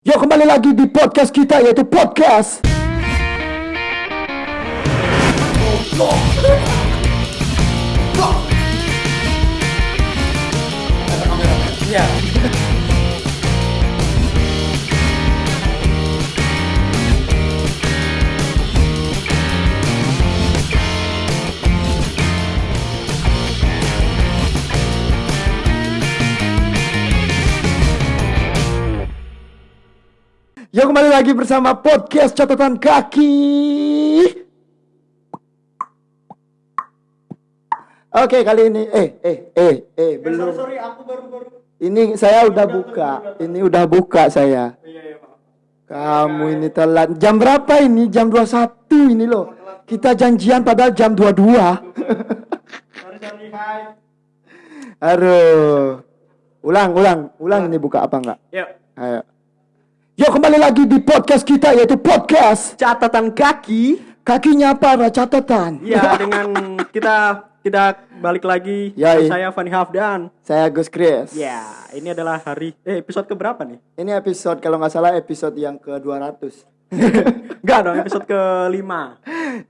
Yo kembali lagi di podcast kita yaitu podcast Iya. Yo kembali lagi bersama podcast catatan kaki. Oke kali ini eh eh eh eh belum Sorry, aku baru-baru. ini saya udah buka. ini udah buka saya. Iya, iya, Pak. kamu ini telat. Jam berapa ini? Jam 21 ini loh. Kita janjian padahal jam 22 Sorry, sorry, hai. Aduh. Ulang ulang ulang ini buka apa enggak? Yuk. ayo Yo kembali lagi di podcast kita yaitu podcast Catatan kaki. kakinya para catatan Ya, dengan kita kita balik lagi. Ya, iya. Saya Fani Hafdan. saya Gus Chris Ya, ini adalah hari eh episode keberapa nih? Ini episode kalau nggak salah episode yang ke 200 Enggak dong, episode kelima.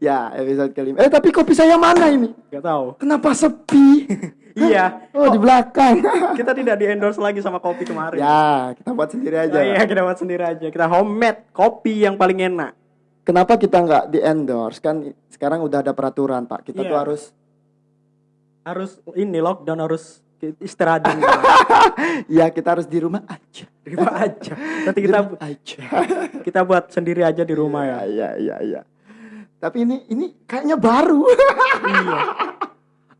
Ya episode kelima Eh tapi kopi saya mana ini? Enggak tahu. Kenapa sepi? Iya. Oh di belakang Kita tidak di endorse lagi sama kopi kemarin. Ya kita buat sendiri aja Oh, iya, kita buat sendiri aja. Kita homemade kopi yang paling enak. Kenapa kita nggak di endorse? Kan sekarang udah ada peraturan pak Kita Iya. tuh harus Harus ini lockdown harus istirahat rumah. Ya kita harus di rumah aja Di rumah aja. Nanti kita aja kita buat sendiri aja di rumah ya. Iya iya iya Tapi ini ini kayaknya baru Iya.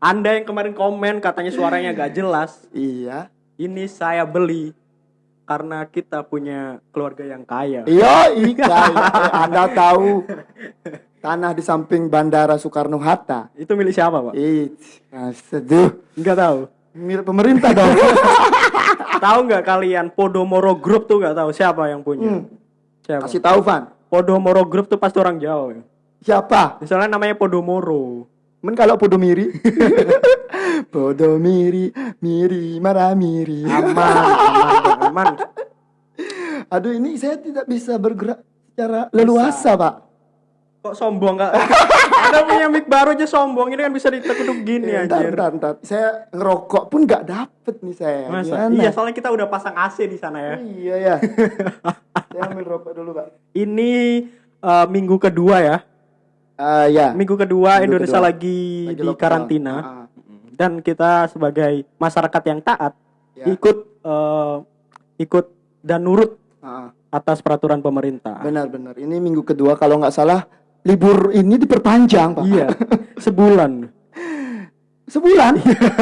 Anda yang kemarin komen katanya suaranya gak jelas, Iya ini saya beli karena kita punya keluarga yang kaya. Iya iya Anda tahu Tanah di samping Bandara Soekarno Hatta Itu milik siapa, Pak? Ih, seduh Enggak tahu. milik pemerintah dong. tahu nggak kalian Podomoro Group tuh nggak tahu siapa yang punya? Hmm. Siapa? Kasih tahu Van. Podomoro Group tuh pasti orang Jawa. ya. Siapa? Misalnya namanya Podomoro. Men kalau Podomiri. Podomiri, miri, marah miri. Aman, aman, aman. Aduh, ini saya tidak bisa bergerak secara leluasa, Pak. Kok sombong nggak? Ada punya mic baru aja sombong. Ini kan bisa ditekuk gini Entar, anjir. entar, entar. Saya ngerokok pun nggak dapet nih saya. Masa? Gimana? Iya, soalnya kita udah pasang AC di sana ya. Iya ya. saya ambil rokok dulu, Pak. Ini eh, minggu kedua ya. Ah, ya. Minggu kedua Minggu Indonesia kedua. lagi, Lagi di karantina Ah, dan kita sebagai masyarakat yang taat Ya. ikut eh, ikut dan nurut ah. atas peraturan pemerintah. Benar, benar. Ini minggu kedua kalau nggak salah libur ini diperpanjang, Pak. Iya, sebulan. Sebulan.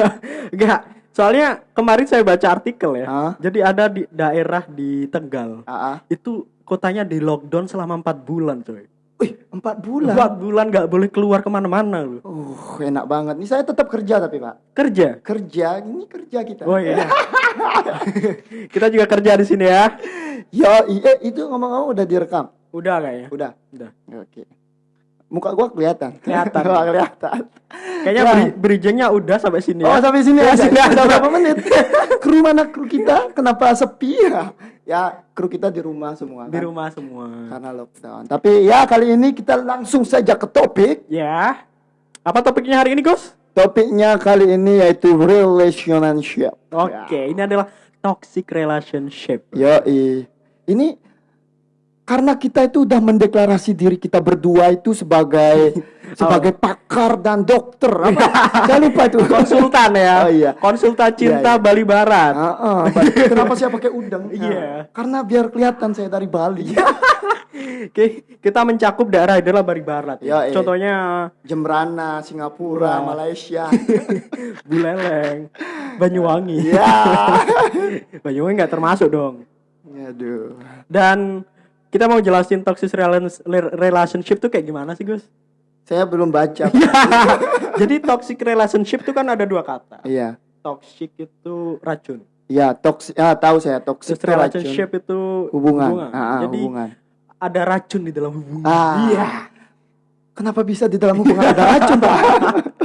Enggak, soalnya kemarin saya baca artikel ya. Ah. Jadi ada di daerah di Tegal. Ah, ah. Itu kotanya di lockdown selama empat bulan, coy. Wih, empat bulan. Empat bulan nggak boleh keluar ke mana-mana loh. Uh, enak banget. Nih saya tetap kerja tapi pak. Kerja. Kerja, ini kerja kita. Oh iya. kita juga kerja di sini ya. Ya, iya itu ngomong-ngomong udah direkam. Udah kayaknya. Udah. Udah. Oke. Muka gua kelihatan. Kelihatan. Wah, kelihatan. Kayaknya Ya. bri- bridgingnya udah sampai sini Oh, ya. sampai sini Ya, aja. sini. Udah berapa menit? kru mana kru kita? Kenapa sepi ya? Ya, kru kita di rumah semua. Di kan? rumah semua. Karena lockdown. Tapi ya kali ini kita langsung saja ke topik. Ya. Apa topiknya hari ini, Gus? Topiknya kali ini yaitu relationship. Oke, ini adalah toxic relationship. Ya, ini karena kita itu udah mendeklarasi diri kita berdua itu sebagai sebagai pakar dan dokter apa? Saya lupa itu. Konsultan ya. Oh iya. Konsultan cinta Iya, iya. Bali Barat. Ah, ah. Kenapa saya pakai udang? Nah, Iya. Karena biar kelihatan saya dari Bali. Oke, kita mencakup daerah adalah Bali Barat. Ya, iya. Contohnya Jembrana, Singapura. Malaysia. Buleleng, Banyuwangi. ya. Banyuwangi nggak termasuk dong. Aduh. Dan kita mau jelasin toxic rela- relationship tuh kayak gimana sih, Gus? Saya belum baca. Jadi toxic relationship tuh kan ada dua kata. Iya. Toxic itu racun. Ya, toxic. Ah, tahu saya toxic Terus itu racun. relationship itu hubungan. Ah, ah, Jadi hubungan. ada racun di dalam hubungan. Ah. Iya. Kenapa bisa di dalam hubungan ada racun, Pak?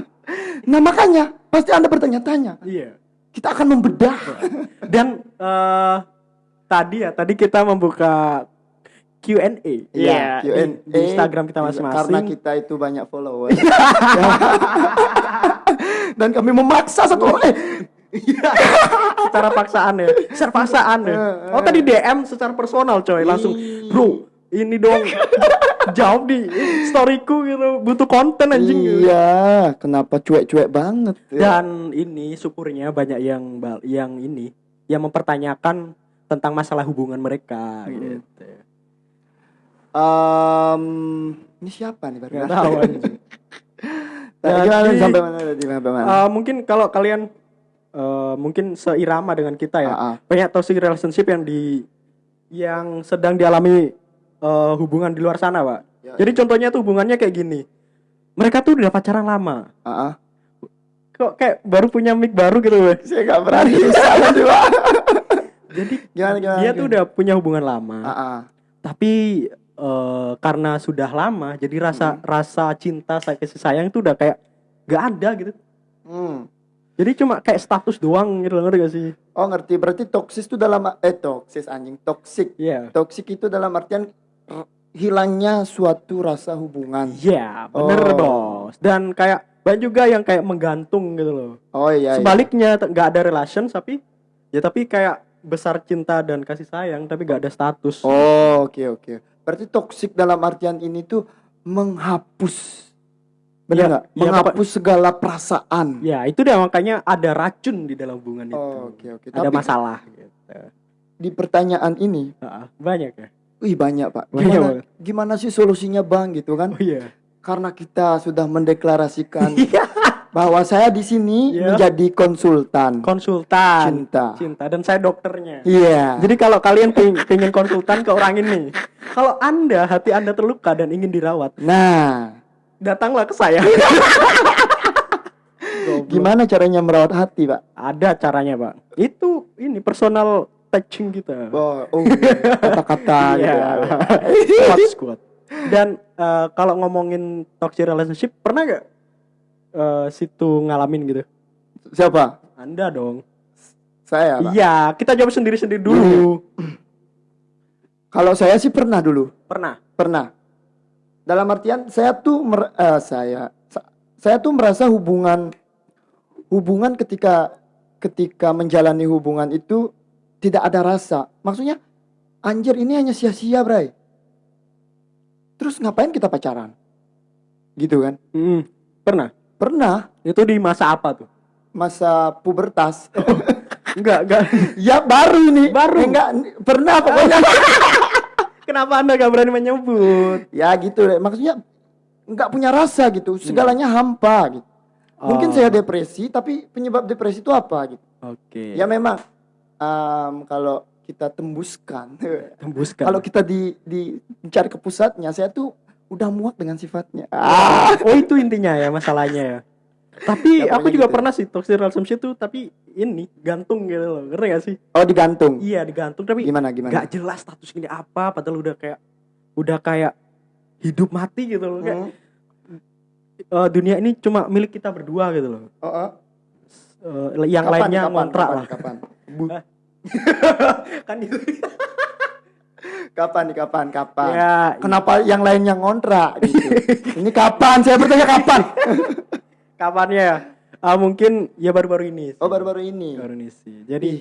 nah, makanya pasti Anda bertanya-tanya. Iya. Kita akan membedah. Dan eh tadi ya, tadi kita membuka Q&A. Iya, di- Q&A. Di, Instagram kita Karena masing-masing. kita itu banyak follower. Dan kami memaksa satu orang. Eh, secara paksaan ya. Secara paksaan ya. Oh, tadi DM secara personal coy, langsung, "Bro, ini dong jawab di storyku gitu, butuh konten anjing." iya, kenapa cuek-cuek banget? ya? Dan ini syukurnya banyak yang yang ini yang mempertanyakan tentang masalah hubungan mereka gitu. Em, ini siapa nih baru? Tahu gimana Jadi- sampai mana tadi sampai mana? Eh, mungkin kalau kalian eh, mungkin seirama dengan kita ya. Ah, ah. Banyak toxic relationship yang di yang sedang dialami eh, hubungan di luar sana, Pak. Ya, Jadi contohnya tuh hubungannya kayak gini. Mereka tuh udah pacaran lama. Ah, ah. Kok kayak baru punya mic baru gitu, Pak. Saya nggak berani. Jadi Gimana gimana? dia tuh udah punya hubungan lama. Ah, ah. Tapi eh, karena sudah lama jadi rasa rasa cinta saya kasih sayang itu udah kayak gak ada gitu. Hmm. Jadi cuma kayak status doang gitu ngerti gak sih? Oh ngerti berarti toksis itu dalam eh toksis anjing toksik. Iya. Toksik itu dalam artian hilangnya suatu rasa hubungan. Iya, bener Oh. bos. Dan kayak banyak juga yang kayak menggantung gitu loh. Oh iya. iya. Sebaliknya nggak ada relation tapi ya tapi kayak besar cinta dan kasih sayang tapi gak ada status. Oh oke oke. Berarti toksik dalam artian ini tuh menghapus. Benar Iya, nggak? iya, menghapus segala perasaan. Ya itu dia makanya ada racun di dalam hubungan itu. Oh, oke oke. Ada Tapi masalah gitu. di pertanyaan ini, banyak ya. wih banyak pak. Banyak Gimana, banget. gimana sih solusinya bang gitu kan? Oh iya. Karena kita sudah mendeklarasikan Iya. Bahwa saya di sini Iya. menjadi konsultan konsultan cinta. cinta dan saya dokternya Iya. jadi kalau kalian ping- pengen konsultan ke orang ini kalau anda hati anda terluka dan ingin dirawat Nah, datanglah ke saya gimana caranya merawat hati pak? ada caranya pak itu ini personal touching kita Oh, oh kata-kata gitu. Iya. ya. Squat, squat. dan eh, kalau ngomongin toxic relationship pernah gak eh, situ ngalamin gitu Siapa? anda dong Saya pak. iya kita jawab sendiri sendiri dulu Kalau saya sih pernah dulu. pernah Pernah. Dalam artian saya tuh mer- eh, saya sa- saya tuh merasa hubungan hubungan ketika ketika menjalani hubungan itu tidak ada rasa. Maksudnya anjir ini hanya sia-sia, Bray. Terus ngapain kita pacaran? Gitu kan? Mm, pernah Pernah Itu di masa apa tuh? masa pubertas. Enggak, enggak. ya baru nih. Baru? Eh, enggak pernah pokoknya. Kenapa Anda gak berani menyebut? ya gitu deh. Maksudnya nggak punya rasa gitu. Segalanya hampa gitu. Mungkin Oh. saya depresi, tapi penyebab depresi itu apa gitu? Oke. Ya memang em, kalau kita tembuskan, tembuskan. kalau kita di, di mencari ke pusatnya, saya tuh udah muak dengan sifatnya. Ah, oh itu intinya ya masalahnya ya. Tapi Ya, aku juga gitu. pernah sih toxic relationship tuh tapi ini gantung gitu loh. Ngerti gak sih? oh digantung. Iya digantung tapi Gimana gimana? gak jelas status ini apa padahal udah kayak udah kayak hidup mati gitu loh. Kayak Hmm. eh, dunia ini cuma milik kita berdua gitu loh. Oh, oh. Eh, yang Kapan, lainnya kapan, ngontrak kapan, lah. Kapan? kan itu. Kapan nih kapan kapan? ya, Kenapa yang lainnya ngontrak gitu? Ini kapan? Saya bertanya kapan? kapannya ya? Ah, mungkin ya baru-baru ini. sih. Oh baru-baru ini. baru ini sih. Jadi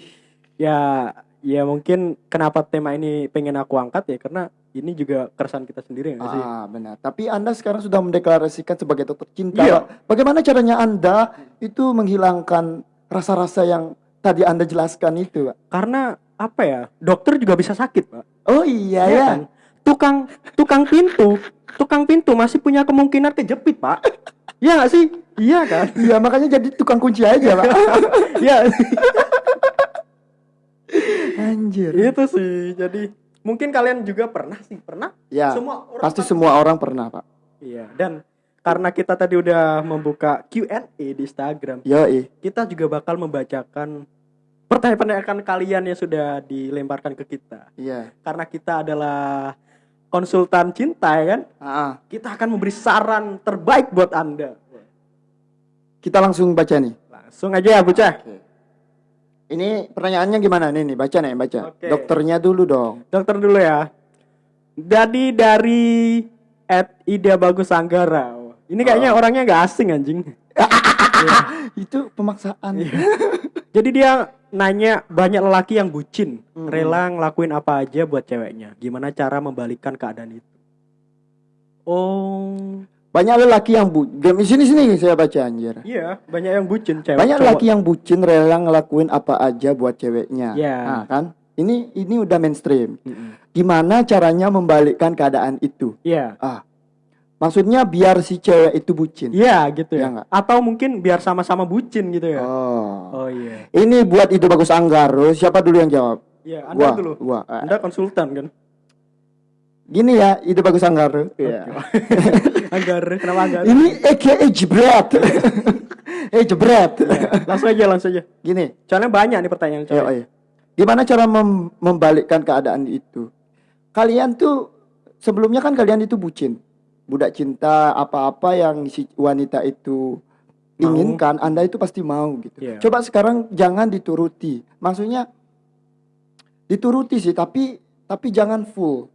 ya ya mungkin kenapa tema ini pengen aku angkat ya karena ini juga keresahan kita sendiri nggak sih? Ah benar. Tapi anda sekarang sudah mendeklarasikan sebagai dokter cinta. Iya. Bagaimana caranya anda itu menghilangkan rasa-rasa yang tadi anda jelaskan itu, Pak? Karena apa ya? Dokter juga bisa sakit, Pak. Oh iya Iya ya. kan? Tukang tukang pintu, tukang pintu masih punya kemungkinan kejepit, Pak. Iya nggak sih? Iya kan? Iya makanya jadi tukang kunci aja, Pak. Iya. Anjir. itu sih. Jadi mungkin kalian juga pernah sih, pernah? Ya. Semua orang Pasti pasti- semua orang pernah, Pak. Iya, dan karena kita tadi udah membuka Q&A di Instagram, Yoi. kita juga bakal membacakan pertanyaan-pertanyaan kalian yang sudah dilemparkan ke kita. Iya. Karena kita adalah konsultan cinta ya kan, Ah, kita akan memberi saran terbaik buat Anda. kita langsung baca nih. Langsung aja ya, bocah. Ini pertanyaannya gimana nih nih baca nih baca. Oke. Dokternya dulu dong. Dokter dulu ya. Jadi dari at Ida Bagus Anggara. Ini kayaknya orangnya nggak asing anjing. Itu pemaksaan. Iya. Jadi dia nanya banyak lelaki yang bucin, Mm-mm. rela ngelakuin apa aja buat ceweknya. Gimana cara membalikkan keadaan itu? Oh, Banyak lelaki yang bu Game di sini sini saya baca anjir. iya, banyak yang bucin cewek. Banyak cowok. lelaki yang bucin rela ngelakuin apa aja buat ceweknya. Iya. Nah, kan? Ini ini udah mainstream. Mm-mm. Gimana caranya membalikkan keadaan itu? Iya. Ah. Maksudnya biar si cewek itu bucin. Iya gitu Iya ya. nggak? Atau mungkin biar sama-sama bucin gitu ya. Oh. Oh iya. Ini buat ide bagus Anggaro. Siapa dulu yang jawab? Iya, Anda Gua, dulu. gua. Ah, Anda konsultan kan? Gini ya, ide bagus Anggaro. Iya. Anggar, kenapa anggar? Ini AKA jebret. eh jebret. Langsung aja, langsung aja. Gini, Soalnya banyak nih pertanyaan cewek. ayo. Gimana cara mem- membalikkan keadaan itu? Kalian tuh sebelumnya kan kalian itu bucin. Budak cinta apa-apa yang si wanita itu Mau. inginkan, Anda itu pasti mau gitu. Iya. Coba sekarang jangan dituruti. Maksudnya dituruti sih, tapi tapi jangan full.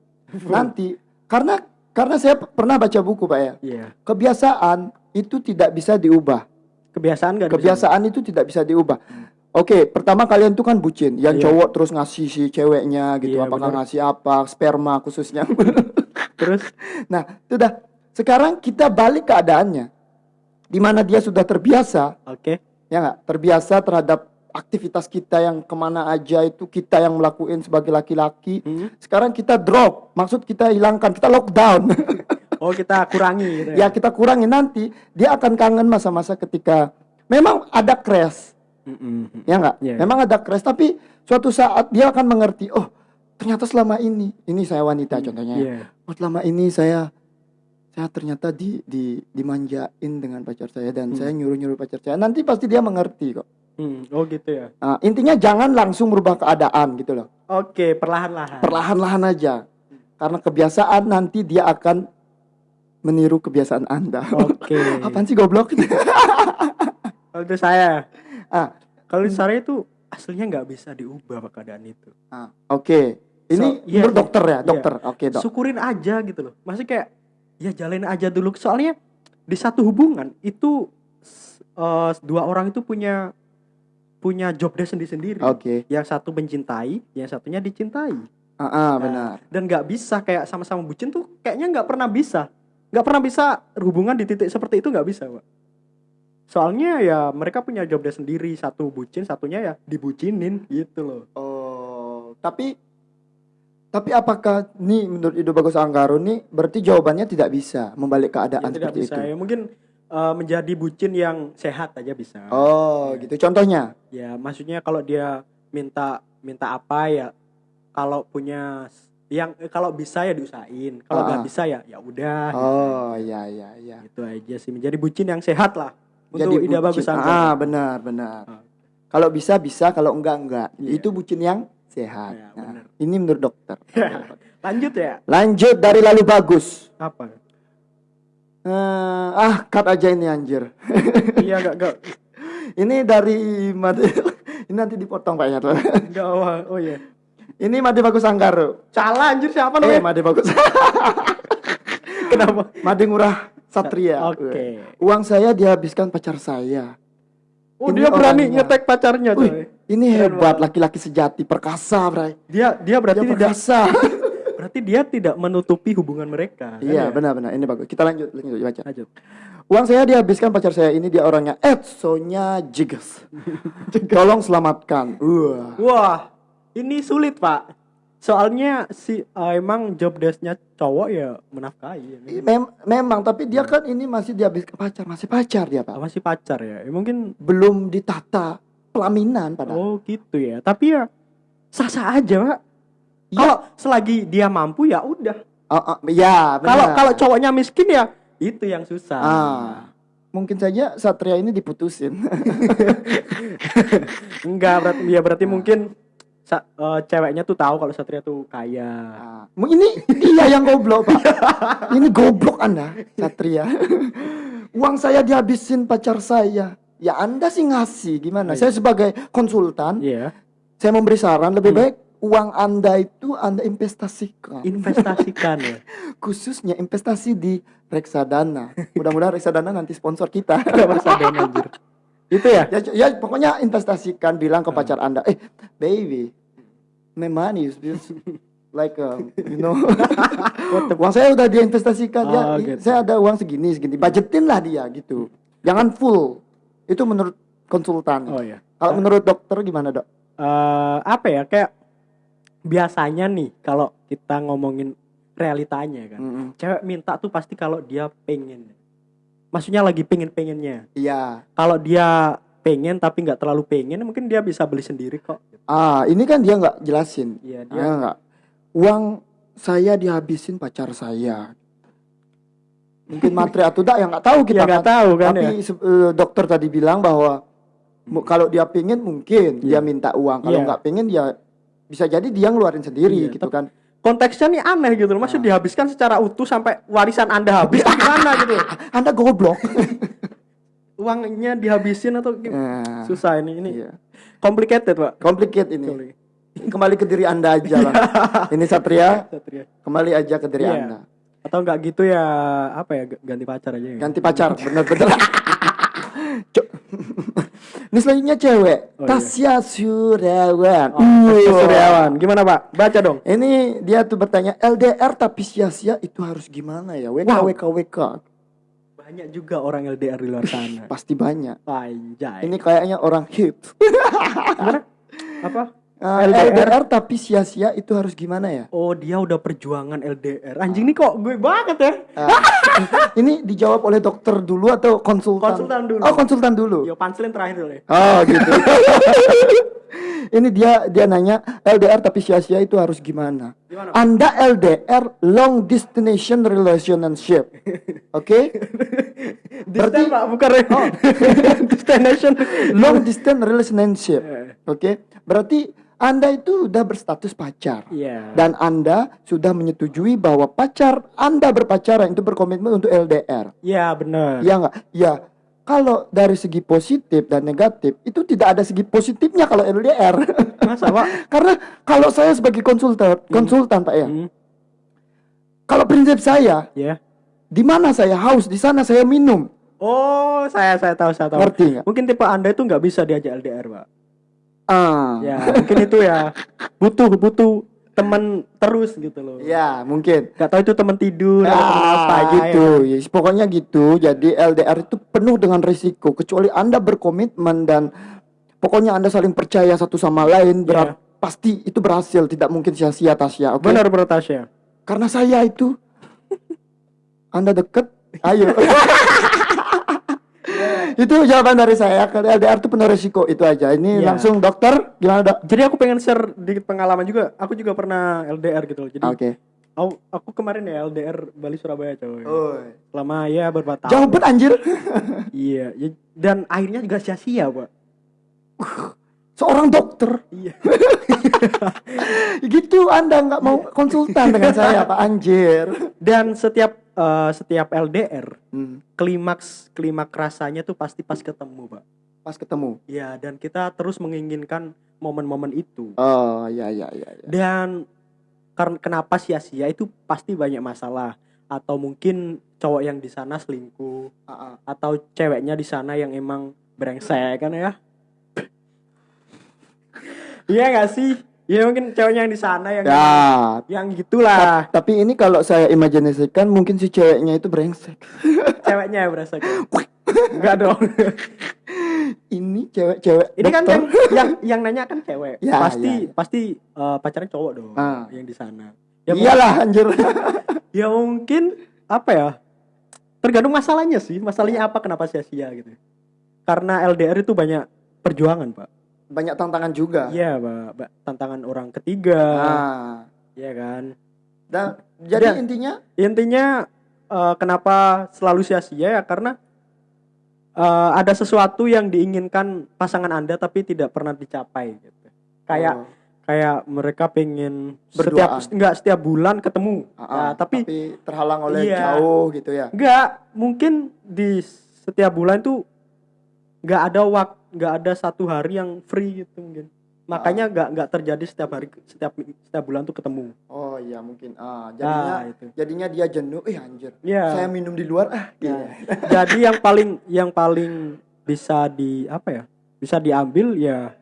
Nanti karena karena saya pernah baca buku, Pak ya. Iya. Kebiasaan itu tidak bisa diubah. Kebiasaan kan? Kebiasaan itu tidak bisa diubah. Oke, pertama kalian tuh kan bucin, yang Iya. cowok terus ngasih si ceweknya gitu, Iya, apakah bener. ngasih apa, sperma khususnya. Terus nah, itu dah. Sekarang kita balik keadaannya, di mana dia sudah terbiasa, oke. ya nggak, terbiasa terhadap aktivitas kita yang ke mana aja itu kita yang melakukan sebagai laki-laki. Hmm. Sekarang kita drop, maksud kita hilangkan, kita lockdown. Oh, kita kurangi gitu ya ya. kita kurangi nanti, dia akan kangen masa-masa ketika memang ada crash. Mm-mm. ya nggak Iya. memang ada crash tapi suatu saat dia akan mengerti oh ternyata selama ini ini saya wanita contohnya ya. Iya. oh selama ini saya saya ternyata di di dimanjain dengan pacar saya dan Hmm. saya nyuruh nyuruh pacar saya nanti pasti dia mengerti kok Hmm, Oh gitu ya. Nah, intinya jangan langsung merubah keadaan gitu loh Oke, perlahan-lahan. perlahan-lahan aja karena kebiasaan nanti dia akan meniru kebiasaan anda Oke. apaan sih goblok itu saya. Ah Kalau saya itu aslinya nggak bisa diubah Pak, keadaan itu. ah, oke ini So, menurut iya. dokter ya Iya. dokter oke dok Syukurin aja gitu loh. Maksudnya kayak ya jalanin aja dulu. Soalnya di satu hubungan itu eh, dua orang itu punya punya job desk sendiri-sendiri. oke Yang satu mencintai, yang satunya dicintai. ah, ah, Nah, benar Dan nggak bisa kayak sama-sama bucin tuh kayaknya nggak pernah bisa. Nggak pernah bisa hubungan di titik seperti itu nggak bisa, Pak. Soalnya ya mereka punya job desk sendiri, satu bucin, satunya ya dibucinin gitu loh. Oh, tapi tapi apakah nih menurut Ido Bagus Anggaro nih berarti jawabannya tidak bisa membalik keadaan Ya, tidak seperti bisa. itu. Ya mungkin eh, menjadi bucin yang sehat aja bisa. Oh, Ya. gitu. Contohnya. Ya, maksudnya kalau dia minta minta apa ya kalau punya yang eh, kalau bisa ya diusahain. Kalau nggak Ah. bisa ya ya udah. Oh, iya iya iya. Itu aja sih menjadi bucin yang sehat lah. Untuk Jadi ide bagus. Ah, benar benar. Ah. Kalau bisa bisa, kalau enggak enggak. Iya. Itu bucin yang sehat. Iya, Nah, benar. ini menurut dokter. Lanjut ya. Lanjut dari lalu bagus. Apa? Eh, ah, cut aja ini anjir. Iya gak gak ini dari Made ini nanti dipotong Pak ya. gak oh, oh iya. ini Made Bagus Anggaro. Salah anjir siapa Eh, namanya? Made Bagus. Kenapa? Made Ngurah Satria. Oke. Uang saya dihabiskan pacar saya. Oh Ini dia berani orangnya. ngetek pacarnya coy. ini hebat laki-laki sejati, perkasa, Bray. Dia dia berarti Dia tidak perkasa. berarti dia tidak menutupi hubungan mereka. kan Iya, ya? benar-benar. Ini bagus. Kita lanjut, lanjut baca. Lanjut. Uang saya dihabiskan pacar saya ini dia orangnya Edsonya Jiges. Tolong selamatkan. Wah. Wah, ini sulit pak. Soalnya si eh, emang job desknya cowok ya menafkahi. ya. Mem- memang, tapi dia kan ini masih dihabiskan pacar, masih pacar dia, Pak. Masih pacar ya. Ya, Mungkin Belum ditata pelaminan padahal. oh gitu ya. Tapi ya sah-sah aja pak. Iya. Kalau selagi dia mampu ya udah. Oh, oh, ya, Kalau kalau cowoknya miskin ya itu yang susah. Ah. Mungkin saja Satria ini diputusin. Enggak berarti ya berarti Ah. mungkin sa- eh, ceweknya tuh tahu kalau Satria tuh kaya. Ah, ini dia yang goblok, Pak. ini goblok Anda, Satria. Uang saya dihabisin pacar saya. Ya Anda sih ngasih gimana? Saya sebagai konsultan, Iya. saya memberi saran lebih Hmm. baik uang Anda itu Anda investasikan. Investasikan ya. Khususnya investasi di reksadana. Mudah-mudahan reksadana nanti sponsor kita. Sadar anjir? Itu ya? ya, ya pokoknya investasikan bilang ke pacar Anda, "Eh, baby, my money is is like um, you know. Uang saya udah dia investasikan ya. Oh, i- gitu. saya ada uang segini segini. Budgetin lah dia gitu. Jangan full. Itu menurut konsultan. Oh ya. kalau menurut dokter gimana dok? Eh apa ya kayak biasanya nih kalau kita ngomongin realitanya kan Mm-mm. cewek minta tuh pasti kalau dia pengen. Maksudnya lagi pengen pengennya iya. Kalau dia pengen tapi nggak terlalu pengen mungkin dia bisa beli sendiri kok ah ini kan dia nggak jelasin iya dia dia nggak uang saya dihabisin pacar saya mungkin materi atau tidak yang nggak tahu kita ya nggak kan. tahu kan Tapi ya eh, dokter tadi bilang bahwa kalau dia pengen mungkin dia Iya. minta uang. Kalau Iya. nggak pengen dia bisa jadi dia ngeluarin sendiri Iya, gitu kan. konteksnya nih aneh gitu loh Ah. maksud dihabiskan secara utuh sampai warisan anda habis gimana gitu Anda goblok. uangnya dihabisin atau gimana Nah, susah ini ini iya. complicated pak Complicated ini. Kembali ke diri Anda aja lah. ini Satria, Satria. kembali aja ke diri Iya. Anda. atau enggak gitu ya apa ya ganti pacar aja ya Ganti pacar, bener-bener. Ini selanjutnya cewek, Oh, iya. Tasya Suryawan. Oh, Tasya Wah. Suryawan gimana pak baca dong Ini dia tuh bertanya LDR tapi sia-sia itu harus gimana ya? WK Wow. WK WK. Banyak juga orang LDR di luar sana Pasti banyak. Anjay. Ini kayaknya orang hit. gimana? Apa? Ah, LDR. LDR. tapi sia-sia itu harus gimana ya? Oh dia udah perjuangan LDR. Anjing nih kok gue banget ya. Ah, ini dijawab oleh dokter dulu atau konsultan? Konsultan dulu. Oh, konsultan dulu. Yo panselin terakhir dulu ya. Oh, gitu. ini dia dia nanya LDR tapi sia-sia itu harus gimana? Gimana? Anda LDR long destination relationship. Oke? Distant pak bukan ya. Destination. long distance relationship. Eh, Oke? Berarti Anda itu udah berstatus pacar. Iya. Dan Anda sudah menyetujui bahwa pacar Anda berpacaran itu berkomitmen untuk LDR. Iya benar. Ya enggak? Ya. Kalau dari segi positif dan negatif itu tidak ada segi positifnya kalau LDR. Masa pak? Karena kalau saya sebagai konsultan, konsultan Pak ya. Hmm, Kalau prinsip saya, Ya. di mana saya haus, di sana saya minum. Oh saya saya tahu saya tahu. Ngerti nggak? Mungkin tipe anda itu nggak bisa diajak LDR pak. Ah. Ya mungkin itu ya butuh butuh teman terus gitu loh. Ya, mungkin. Gak tahu itu teman tidur atau teman apa Ah, gitu. ya. Ya, pokoknya gitu. Jadi LDR itu penuh dengan risiko kecuali Anda berkomitmen dan pokoknya Anda saling percaya satu sama lain berat pasti itu berhasil, tidak mungkin sia-sia Tasya. Oke. Benar benar Tasya. Karena saya itu Anda deket, ayo. itu jawaban dari saya. Kalau LDR itu penuh risiko itu aja. Ini Ya. langsung dokter gimana dok? Jadi aku pengen share dikit pengalaman juga. Aku juga pernah LDR gitu loh. Jadi Oke. aku, aku kemarin ya LDR Bali Surabaya coy. Oh. Selama ya beberapa tahun. Jauh bet anjir. Iya. ya- Dan akhirnya juga sia-sia, Pak. Seorang dokter. Iya. gitu Anda nggak mau konsultan dengan saya Pak Anjir. Dan setiap eh, setiap LDR Hmm, klimaks klimaks rasanya tuh pasti pas ketemu, Pak. pas ketemu. Iya, dan kita terus menginginkan momen-momen itu. Oh ya ya ya. ya. Dan karena kenapa sia-sia itu pasti banyak masalah atau mungkin cowok yang di sana selingkuh Ah, ah. atau ceweknya di sana yang emang brengsek kan ya iya gak sih ya mungkin ceweknya yang di sana yang Ya. yang gitulah Ta- Tapi ini kalau saya imajinasikan mungkin si ceweknya itu brengsek. ceweknya yang brengsek ya. enggak dong Ini cewek-cewek. ini kan yang yang yang nanya kan cewek Ya, pasti ya, ya. pasti eh, pacarnya cowok dong Ah. yang di sana ya, Iyalah anjir. ya mungkin apa ya tergantung masalahnya sih masalahnya apa kenapa sia-sia gitu karena LDR itu banyak perjuangan pak Banyak tantangan juga. iya pak tantangan orang ketiga Ah. Iya kan Dan jadi Dan- intinya intinya eh, kenapa selalu sia-sia ya karena eh, ada sesuatu yang diinginkan pasangan anda tapi tidak pernah dicapai gitu kayak oh, kayak mereka pengen Berduaan. setiap enggak setiap bulan ketemu ah, ah, Nah, tapi, terhalang oleh Iya. jauh gitu ya. enggak mungkin di setiap bulan tuh nggak ada wak nggak ada satu hari yang free gitu mungkin makanya Ah. nggak nggak terjadi setiap hari setiap setiap bulan tuh ketemu Oh iya mungkin. Ah, jadinya nah itu jadinya dia jenuh. Eh anjir. Iya. Saya minum di luar ah. Iya. jadi yang paling yang paling bisa di apa ya bisa diambil ya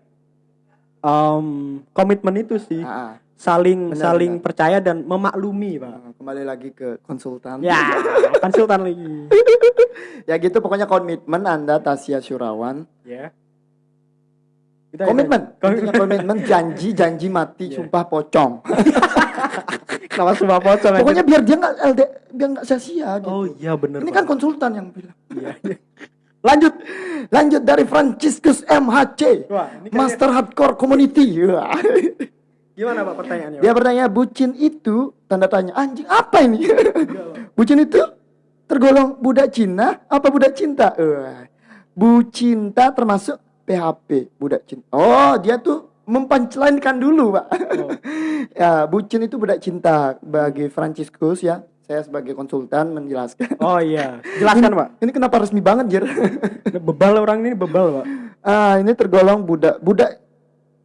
em, komitmen itu sih Ah, ah. Saling Benar, saling benar. percaya dan memaklumi pak Ah, Kembali lagi ke konsultan. ya konsultan lagi ya gitu pokoknya komitmen Anda Tasya Syurawan. ya Kita- Komitmen. Komitmen. Intinya komitmen janji janji mati Iya. sumpah pocong. Kenapa semua pocong aja? Pokoknya biar dia nggak LD biar nggak sia-sia gitu. oh iya bener Ini Pak. kan konsultan yang bilang. Iya, iya. lanjut Lanjut dari Franciscus MHC. Wah, kayaknya- Master Hardcore Community. Gimana pak pertanyaannya Dia bertanya bucin itu tanda tanya anjing apa ini? bucin itu tergolong budak Cina apa budak cinta? Wah. Bucinta termasuk PHP budak cinta. Oh dia tuh mempancelankan dulu pak. Oh. ya bucin itu budak cinta bagi Franciscus ya. Saya sebagai konsultan menjelaskan. oh iya jelaskan pak Ini kenapa resmi banget Jir? bebal orang ini bebal pak ah ini tergolong budak budak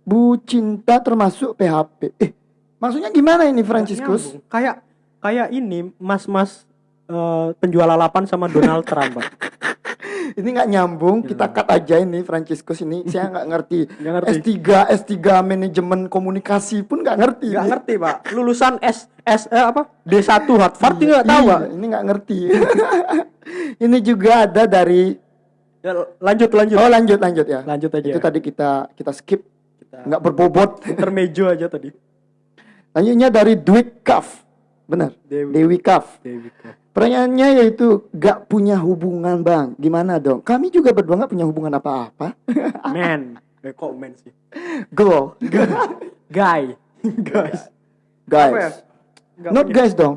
bu cinta termasuk PHP. Eh maksudnya gimana ini Franciscus? Kayak kayak ini mas-mas eh, penjual lalapan sama Donald Trump pak Ini nggak nyambung. Kita cut aja ini Franciscus ini. Saya nggak ngerti. Nggak ngerti. S3 S3 manajemen komunikasi pun nggak ngerti. nggak ngerti pak lulusan S S eh, apa D1 Harvard nggak tahu iya, pak Ini nggak ngerti. ini juga ada dari. Ya, lanjut lanjut Oh lanjut lanjut ya. lanjut aja Itu tadi kita kita skip. Nggak berbobot. intermejo aja tadi Lanjutnya dari Dwi Kaf. Benar. Dewi. Dewi Kaf. Dewi Kaf. Pertanyaannya yaitu gak punya hubungan bang Gimana dong? Kami juga berdua gak punya hubungan apa-apa man eh, kok man sih Go guy guys Apa ya? Guys Nggak Not punya- guys dong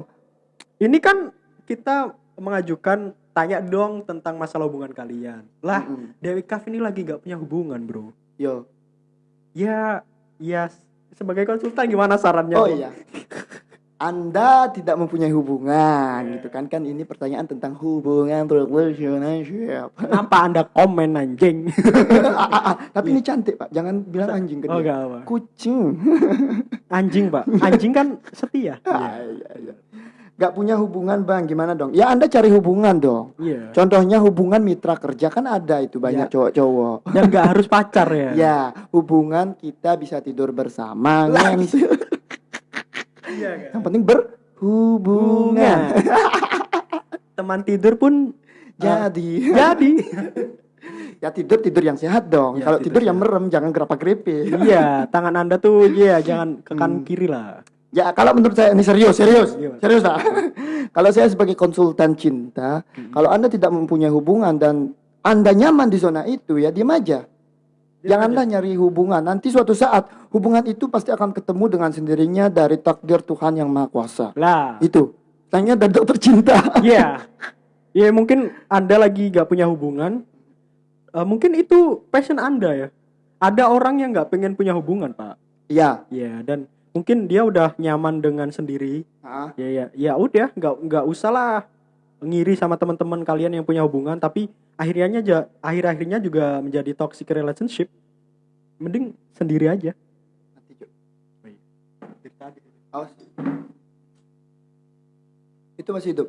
ini kan kita mengajukan tanya dong tentang masalah hubungan kalian lah Mm-mm. Dewi Kaf ini lagi nggak punya hubungan bro Yo ya ya sebagai konsultan gimana sarannya? Oh iya. Anda tidak mempunyai hubungan Iya. gitu kan? Kan ini pertanyaan tentang hubungan relationship. Kenapa anda komen anjing? Ah, ah, ah. tapi ini cantik pak. Jangan bilang anjing ke oh dia gak apa kucing. Anjing pak. Anjing kan setia. Ah, iya, iya. Gak punya hubungan bang gimana dong ya anda cari hubungan dong iya Contohnya hubungan mitra kerja kan ada itu banyak Ya. cowok-cowok. dan nggak harus pacar ya Ya, hubungan kita bisa tidur bersama. Kan? iya? Yang penting berhubungan. teman tidur pun Jadi, jadi ya tidur tidur yang sehat dong. Ya, Kalau tidur tidur yang merem, jangan gerapa grepe. iya tangan anda tuh ya jangan ke kanan Hmm. kiri lah Ya, kalau menurut saya ini serius, serius, Gimana? serius lah. kalau saya sebagai konsultan cinta, kalau anda tidak mempunyai hubungan dan anda nyaman di zona itu, ya diam aja. Janganlah nyari hubungan. Nanti suatu saat hubungan itu pasti akan ketemu dengan sendirinya dari takdir Tuhan yang Maha Kuasa. lah Itu. Tanya dari dokter cinta. Iya. Ya mungkin Anda lagi gak punya hubungan. Eh, mungkin itu passion Anda ya. Ada orang yang nggak pengen punya hubungan, Pak. Iya. Ya, dan mungkin dia udah nyaman dengan sendiri. Ah, Ya ya, ya udah, nggak nggak usah lah ngiri sama teman-teman kalian yang punya hubungan, tapi akhirnya aja akhir-akhirnya juga menjadi toxic relationship. Mending sendiri aja. Mati, Cuk. Awas. Itu masih hidup.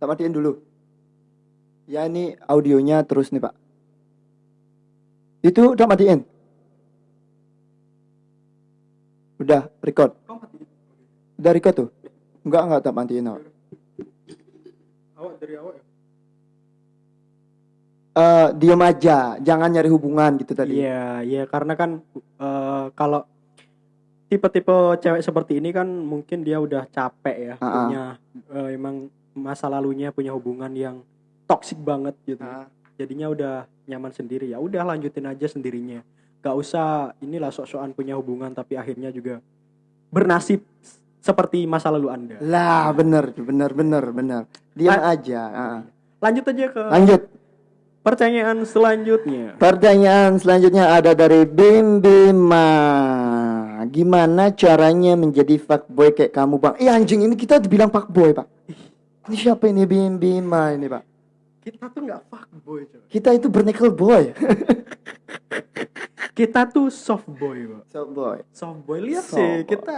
Tak matiin dulu. Ya ini audionya terus nih pak. Itu udah matiin. Udah record. Udah record tuh. Enggak enggak tak matiin. Awak. Awak dari awak ya? Eh, diam aja, jangan nyari hubungan gitu tadi. Iya, iya karena kan eh, kalau tipe-tipe cewek seperti ini kan mungkin dia udah capek ya Ah, ah. punya eh, emang masa lalunya punya hubungan yang toksik banget gitu. Ah. Jadinya udah nyaman sendiri ya udah lanjutin aja sendirinya. Gak usah inilah sok-sokan punya hubungan tapi akhirnya juga bernasib seperti masa lalu Anda. Lah bener, bener, bener, bener. Diam Ah. aja. ah. Lanjut aja ke Lanjut. pertanyaan selanjutnya. Pertanyaan selanjutnya ada dari Bim Bima. Gimana caranya menjadi fuckboy kayak kamu bang? Eh anjing ini kita dibilang fuckboy pak. Ini siapa ini Bim Bima ini pak? Kita tuh nggak fuckboy coy Kita itu bernickel boy. kita tuh soft boy pak so boy. soft boy lihat Soft sih boy. kita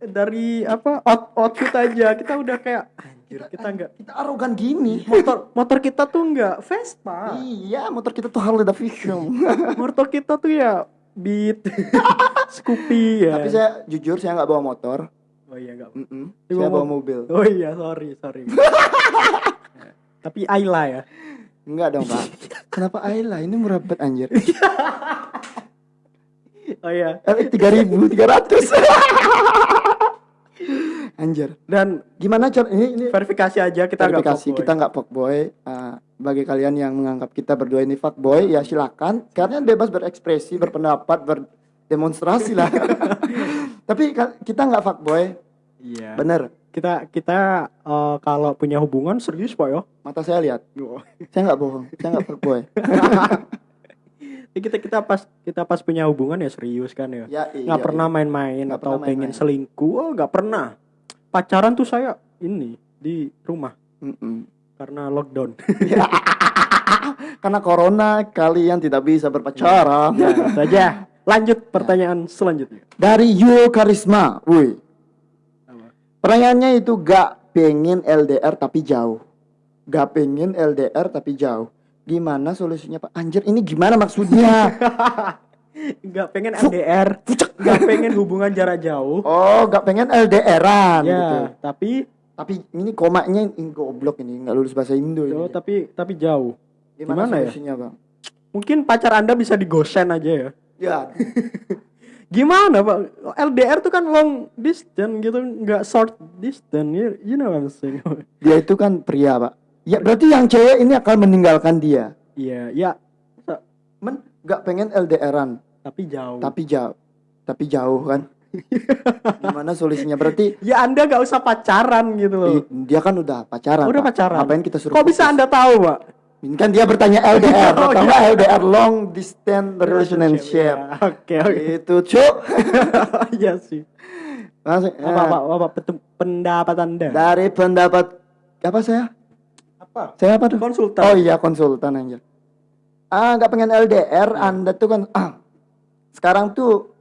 dari apa out outfit aja kita udah kayak anjir kita nggak Kita arogan gini. motor motor kita tuh nggak Vespa Iya, motor kita tuh Harley Davidson. motor kita tuh ya Beat Scoopy ya Tapi saya jujur saya nggak bawa motor. oh iya nggak Mm-mm. Dia Saya bawa mobil. oh iya sorry sorry tapi Ayla ya Enggak dong, Pak. Kenapa Ayla? Ini murah banget anjir. oh iya Eh, 3300. anjir. dan Gimana cara ini ini verifikasi aja kita nggak verifikasi kita nggak fuckboy. Uh, bagi kalian yang menganggap kita berdua ini fuckboy ya silakan. Kalian bebas berekspresi, berpendapat, berdemonstrasi lah. Tapi kita nggak fuckboy. iya Bener. Kita kita eh, kalau punya hubungan serius pak ya Mata saya lihat. Saya nggak bohong. Saya nggak fuckboy. Ya, kita kita pas kita pas punya hubungan ya serius kan ya ya, iya, nggak pernah main-main Nggak atau pernah pengen main-main. selingkuh oh nggak pernah pacaran tuh saya ini di rumah iya. Mm-mm. karena lockdown Karena corona kalian tidak bisa berpacaran. ya itu aja lanjut pertanyaan selanjutnya Dari Yul Karisma, woi. Pertanyaannya itu gak pengen LDR tapi jauh. Gak pengen LDR tapi jauh. Gimana solusinya Pak? Anjir ini gimana maksudnya? nggak pengen LDR nggak pengen hubungan jarak jauh Oh gak pengen LDRan ya gitu. tapi Tapi ini komanya ini goblok ini nggak lulus bahasa Indo ini. oh, tapi tapi jauh Gimana, gimana ya? solusinya Bang? mungkin pacar anda bisa digosen aja ya Ya, gimana pak LDR tuh kan long distance gitu nggak short distance you, you know what I'm saying dia itu kan pria Pak. Ya berarti yang cewek ini akan meninggalkan dia. iya ya Men gak pengen LDRan tapi jauh tapi jauh. Tapi jauh kan. Gimana solusinya? Berarti ya anda nggak usah pacaran gitu loh i- dia kan udah pacaran. udah Pak. pacaran Ngapain kita suruh kok bisa anda tahu pak kan dia bertanya LDR, Oh, atau enggak LDR long distance relationship. Ya, oke oke Itu, Cuk. iya sih Langsung, apa eh, apa apa pendapat anda Dari pendapat apa saya? apa Saya apa tuh? konsultan Oh iya, konsultan aja. Ah, nggak pengen LDR, Anda tuh kan ah, sekarang tuh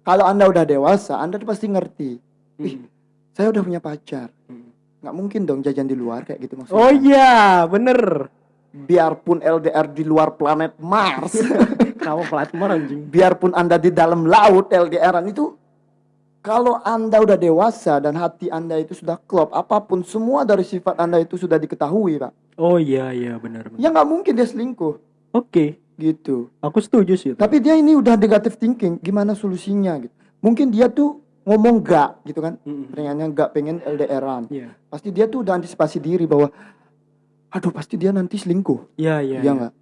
kalau Anda udah dewasa, Anda tuh pasti ngerti. Ih, Hmm. saya udah punya pacar. Hmm. Nggak mungkin dong jajan di luar kayak gitu maksudnya. oh iya bener Biarpun LDR di luar planet Mars, kenapa platform anjing biarpun Anda di dalam laut LDRan itu kalau Anda udah dewasa dan hati Anda itu sudah klop, apa pun semua dari sifat Anda itu sudah diketahui, Pak. oh iya iya benar benar Ya nggak mungkin dia selingkuh oke gitu. aku setuju sih. Tapi dia ini udah negative thinking, gimana solusinya gitu. Mungkin dia tuh ngomong gak gitu kan. Mm-mm. Pengennya gak pengen LDRan. Iya. Pasti dia tuh udah antisipasi diri bahwa aduh pasti dia nanti selingkuh. Iya iya. Iya nggak?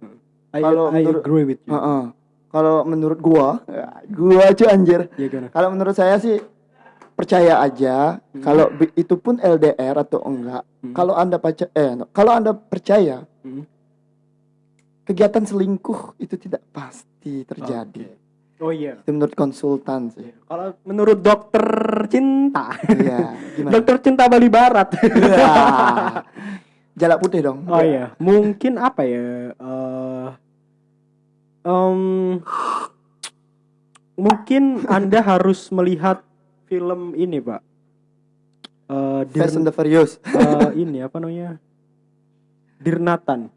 I, Kalau I menurut- agree with you. Heeh. Kalau menurut gua, ya, gua aja anjir. Iya gimana? Kalau menurut saya sih percaya aja kalau bi- itu pun LDR atau enggak. Hmm. Kalau Anda percaya eh kalau Anda percaya Hmm. kegiatan selingkuh itu tidak pasti terjadi. Oh iya. Itu menurut konsultan sih. Kalau menurut dokter cinta, Iya, dokter cinta Bali Barat. Iya. Jalak putih dong. oh iya, mungkin apa ya? eh em, mungkin Anda harus melihat film ini, Pak. Eh Fast and Dir, the Furious eh, ini apa namanya? Dirnatan.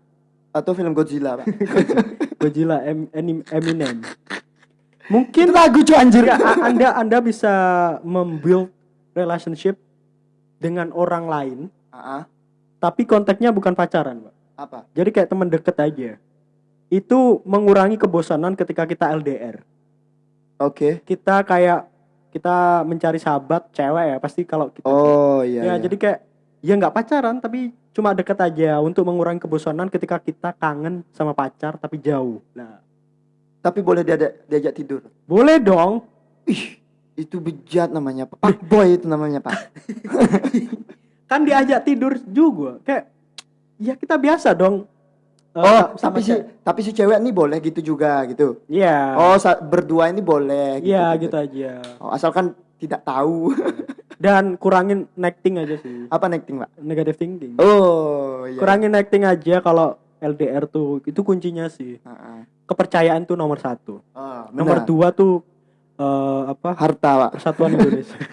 atau film Godzilla, Pak. Godzilla Em- Enim- Eminem. Itu Mungkin lagu cuy anjir. ya, Anda Anda bisa membuild relationship dengan orang lain, Ah, tapi konteksnya bukan pacaran, Pak. apa? Jadi kayak teman deket aja. Itu mengurangi kebosanan ketika kita LDR. Oke. Kita kayak kita mencari sahabat cewek ya, pasti kalau kita Oh iya. ya iya. jadi kayak ya nggak pacaran tapi cuma deket aja untuk mengurangi kebosanan ketika kita kangen sama pacar tapi jauh. Nah, Tapi boleh diajak, diajak tidur. boleh dong. Ih, itu bejat namanya, Pak. Pak boy itu namanya, Pak. Kan diajak tidur juga. Kayak ya kita biasa dong. Eh, Oh, sama tapi si tapi si cewek nih boleh gitu juga gitu. Iya. Oh, sa- berdua ini boleh gitu. Iya gitu aja. Oh, asalkan tidak tahu. Dan kurangin necting aja sih. Apa necting, Pak? Negative thinking. Oh, iya. Kurangin necting aja kalau LDR tuh itu kuncinya sih. Heeh. Kepercayaan tuh nomor satu. Oh, Nomor dua tuh eh, apa? harta, Pak. Persatuan Indonesia.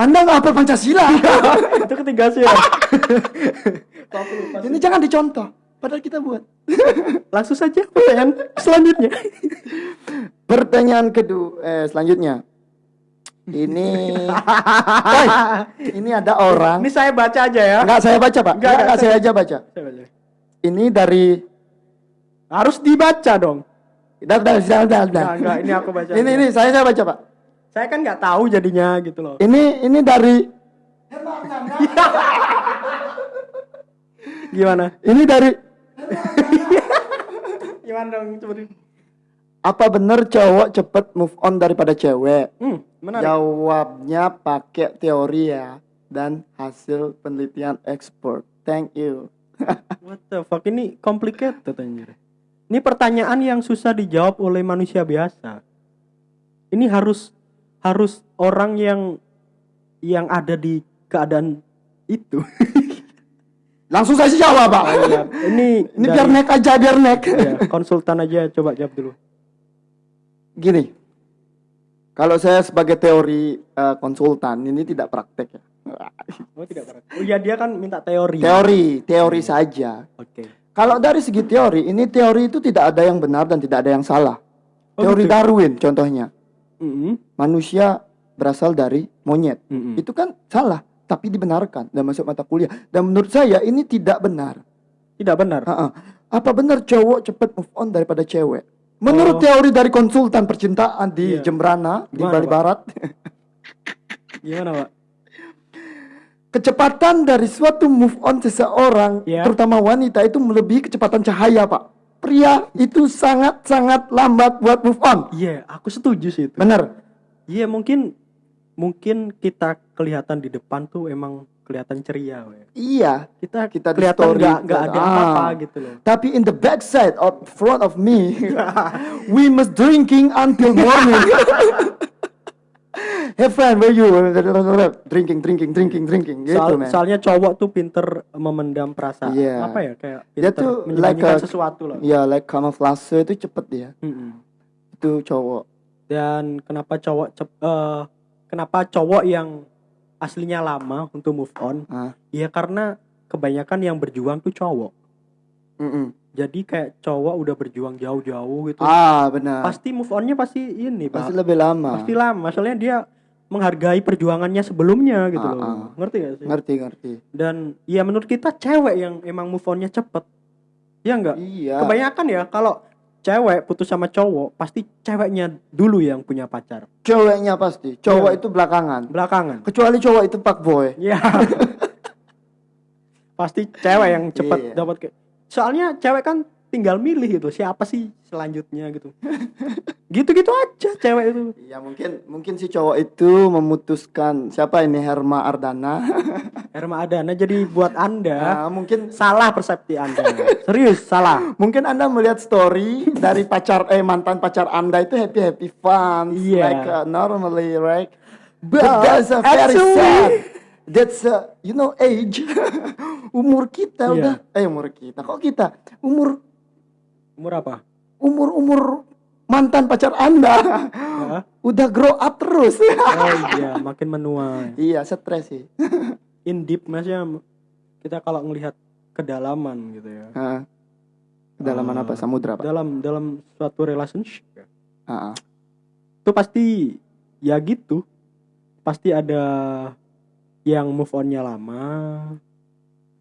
Anda nggak hafal Pancasila. itu ketiga sih ya. Ini jangan dicontoh. Padahal kita buat. Langsung saja pertanyaan selanjutnya. Pertanyaan kedua, eh, selanjutnya. Ini, Woi, ini ada orang. Ini saya baca aja ya. Enggak saya baca, Pak. Enggak, Enggak, enggak, saya aja baca. Saya baca. Ini dari Harus dibaca dong. Dah, dah, dah, dah, dah. Enggak, enggak, ini aku baca. Ini, ini saya saya baca, Pak. Saya kan nggak tahu jadinya gitu loh. Ini ini dari Gimana? ini dari Gimana dong seperti apa bener cowok cepet move on daripada cewek? Hmm, menarik. Jawabnya pakai teori ya dan hasil penelitian ekspor. Thank you. What the fuck ini complicated anjir. Ini pertanyaan yang susah dijawab oleh manusia biasa. Ini harus harus orang yang yang ada di keadaan itu. Langsung saya jawab, Pak. Iya, ini Ini dari- biar naik aja, biar naik. Iya, konsultan aja coba jawab dulu. Gini. Kalau saya sebagai teori eh, konsultan ini tidak praktek ya. Oh tidak pernah. Oh iya dia kan minta teori. Teori, teori saja. Oke. Kalau dari segi teori, ini teori itu tidak ada yang benar dan tidak ada yang salah. Oh, teori gitu. Darwin contohnya. Mm-mm. Manusia berasal dari monyet. Mm-mm. Itu kan salah, tapi dibenarkan dan masuk mata kuliah. Dan menurut saya ini tidak benar. Tidak benar. Ha-ha. Apa benar cowok cepat move on daripada cewek? Menurut Oh. teori dari konsultan percintaan di Iya. Jembrana di Gimana, Bali Pak? Barat, Gimana pak? kecepatan dari suatu move on seseorang, Iya. terutama wanita itu melebihi kecepatan cahaya, Pak. Pria itu sangat-sangat lambat buat move on. Iya, aku setuju sih itu. Bener? Iya mungkin mungkin kita kelihatan di depan tuh emang kelihatan ceria. we. Iya. Kita Kita kelihatan story, nggak nggak ada ah. apa-apa gitu loh. Tapi in the backside of front of me, we must drinking until morning. Have fun, where you? Drinking, drinking, drinking, drinking. Gitu, Soal- man. soalnya cowok tuh pinter memendam perasaan. Iya. Apa ya kayak Dia tuh like a- sesuatu loh. Ya, like kamuflase itu cepet dia. Mm-mm. Itu cowok. Dan kenapa cowok cep- eh, kenapa cowok yang aslinya lama untuk move on? Ah. Ya karena kebanyakan yang berjuang tuh cowok. Mm-mm. Jadi kayak cowok udah berjuang jauh-jauh gitu. Ah, benar. Pasti move onnya pasti ini, Pak. Pasti lebih lama. Pasti lama. Soalnya dia menghargai perjuangannya sebelumnya gitu Ah, loh. ah. Ngerti gak sih? Ngerti, ngerti. Dan ya menurut kita cewek yang emang move onnya cepet. Ya enggak? Iya. Kebanyakan ya kalau cewek putus sama cowok pasti ceweknya dulu yang punya pacar. Ceweknya pasti. Cowok Iya. itu belakangan. Belakangan. Kecuali cowok itu pak boy. Ya. pasti cewek yang cepet Iya. dapat ke Soalnya cewek kan tinggal milih gitu siapa sih selanjutnya gitu. Gitu-gitu aja cewek itu. Ya mungkin mungkin si cowok itu memutuskan siapa ini Herma Ardana. Herma Adana jadi buat Anda Nah, mungkin salah persepsi Anda. Serius salah. mungkin Anda melihat story dari pacar eh mantan pacar Anda itu happy happy fun Iya. like uh, normally right. But But that's a very actually- sad. That's a, you know age. umur kita Iya. udah eh umur kita. Kok kita? Umur Umur apa? umur umur mantan pacar Anda Hah? udah grow up terus. Oh iya, makin menua. iya, stres sih. In deep maksudnya kita kalau ngelihat kedalaman gitu ya. Hah. Kedalaman Eh, apa? Samudra, Pak? Dalam dalam suatu relationship ya. Ah, ah. Itu pasti ya gitu. Pasti ada yang move onnya lama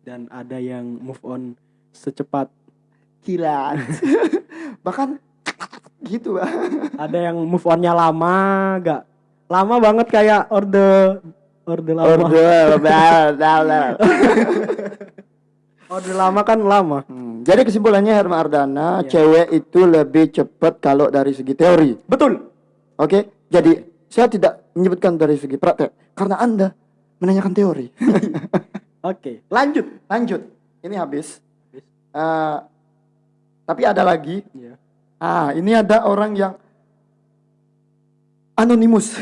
dan ada yang move on secepat Kilat. Bahkan gitu, ada yang move onnya lama gak lama banget kayak orde orde lama Order, bla, bla, bla. orde lama kan lama Hmm, Jadi kesimpulannya Herma Ardana, Iya. cewek itu lebih cepat kalau dari segi teori. betul Oke? Jadi saya tidak menyebutkan dari segi praktek karena Anda menanyakan teori. oke lanjut Lanjut. Ini habis. Habis. Eh, tapi ada lagi. Iya. Ah, ini ada orang yang anonimus.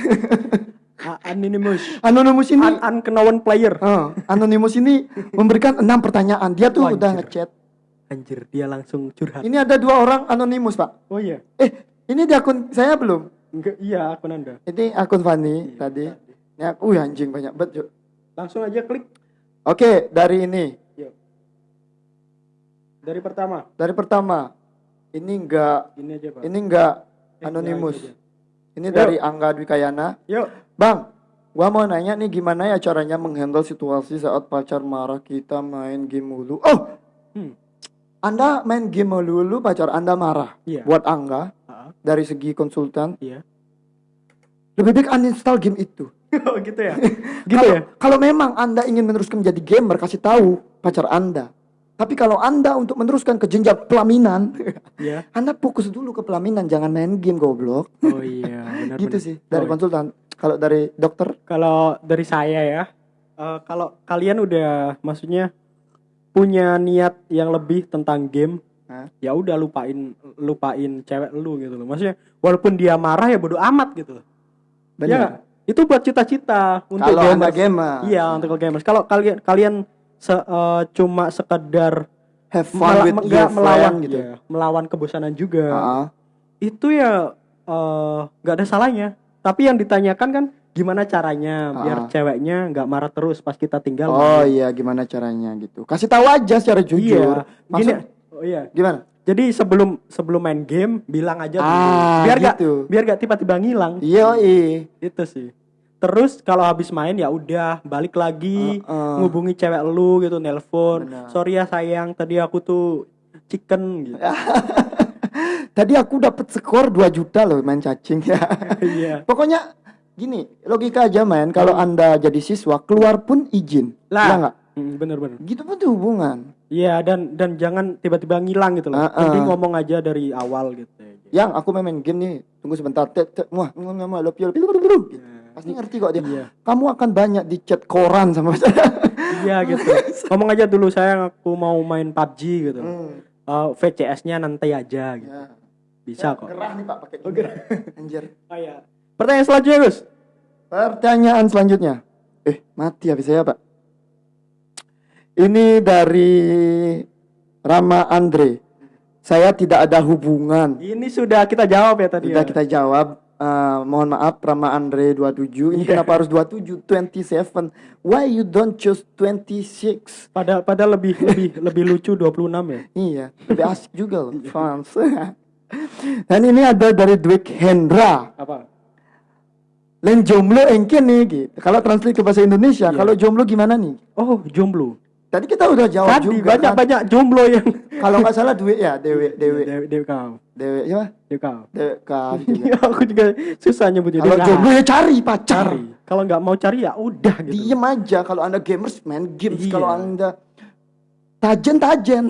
A- Anonymous. Anonymous ini Un unknown player. eh, Anonymous ini memberikan enam pertanyaan. Dia tuh Wajar. udah ngechat. Anjir, dia langsung curhat. Ini ada dua orang Anonymous, Pak. Oh iya. Eh, ini di akun saya belum. Enggak, iya akun Anda. Ini akun Fanny Iya, tadi. tadi. Ini aku, uh, anjing banyak banget. Cuk. Langsung aja klik. Oke, dari ini. Yuk. Dari pertama. Dari pertama. Ini enggak Ini aja, Pak. ini enggak Eh, Anonymous. itu Ini Yuk. dari Angga Dwi Kayana. Yuk. Bang, gua mau nanya nih gimana ya caranya menghandle situasi saat pacar marah kita main game mulu. Oh, Hmm. Anda main game mulu, pacar Anda marah. Iya. Buat Angga Ah, dari segi konsultan, Iya. lebih baik uninstall game itu. oh, gitu ya. gitu kalau, ya. Kalau memang Anda ingin meneruskan menjadi gamer, kasih tahu pacar Anda. Tapi kalau Anda untuk meneruskan ke jenjang pelaminan, Iya. Anda fokus dulu ke pelaminan, jangan main game goblok. Oh iya, benar gitu benar. sih dari Oh, konsultan. Kalau dari dokter, Kalau dari saya ya, eh, kalau kalian udah maksudnya punya niat yang lebih tentang game, Hah? ya udah lupain lupain cewek lu gitu loh. Maksudnya walaupun dia marah ya bodo amat gitu. Ya, benar. nggak? Itu buat cita-cita untuk Kalau gamers. gamer, Iya, untuk gamers. Kalau kalian kalian se- eh, cuma sekedar have fun mela- with your melawan friend gitu. iya, melawan kebosanan juga. Ah, Itu ya eh, nggak ada salahnya. Tapi yang ditanyakan kan gimana caranya biar Ah. ceweknya nggak marah terus pas kita tinggal. Oh iya, gimana caranya gitu. Kasih tahu aja secara jujur. Iya. Gini, Maksud oh iya. gimana? Jadi sebelum sebelum main game bilang aja dulu. Ah, biar gitu. biar nggak tiba-tiba ngilang. Iya. Itu sih. Terus kalau habis main ya udah balik lagi Heeh. ngubungi cewek lu gitu nelpon. Sorry ya sayang, tadi aku tuh chicken gitu. Tadi aku dapat skor 2 juta loh main cacing ya. Iya. Pokoknya gini, logika aja main kalau Anda jadi siswa keluar pun izin. Lah. Iya? Hmm, bener-bener. Gitu pun tuh hubungan. Iya dan dan jangan tiba-tiba ngilang gitu loh. Heeh. Mending ngomong aja dari awal gitu. Yang aku main, main game nih, tunggu sebentar. Muah, muah, love you, love. Pasti ngerti kok dia. Iya. Kamu akan banyak di chat koran sama saya. Iya gitu. ngomong aja dulu sayang aku mau main PUBG gitu. Hmm. Eh, VCS-nya nanti aja gitu. Ya. Bisa kok. Gerah nih Pak pakai Oh, gini. Anjir. Oh iya. Pertanyaan selanjutnya, Gus. Pertanyaan selanjutnya. Eh, mati habis saya, Pak. Ini dari Rama Andre. Saya tidak ada hubungan. Ini sudah kita jawab ya tadi. Sudah ya. kita jawab. Eh, mohon maaf Rama Andre 27. Ini Iya. kenapa harus 27? 27. Why you don't choose 26? Padahal padahal lebih lebih lebih lucu 26 ya. Iya, lebih asik juga loh, fans. Dan ini ada dari Dwik Hendra. Apa? Lain jomblo engke nih gitu. Kalau translate ke bahasa Indonesia, Iya. kalau jomblo gimana nih? Oh, jomblo. Tadi kita udah jawab Tadi juga. kan? banyak-banyak jomblo yang Kalau nggak salah duit ya, dewe, dewe, Dewi, Dewi kau. dewe, siapa? Dewi kau. Dewe kaf juga. Iya, aku juga susah nyebutnya. Kalau Dewi jomblo kau. ya cari pacar. cari. Kalau nggak mau cari ya udah gitu. Diem aja. Kalau anda gamers main games. Iya. Kalau anda tajen tajen.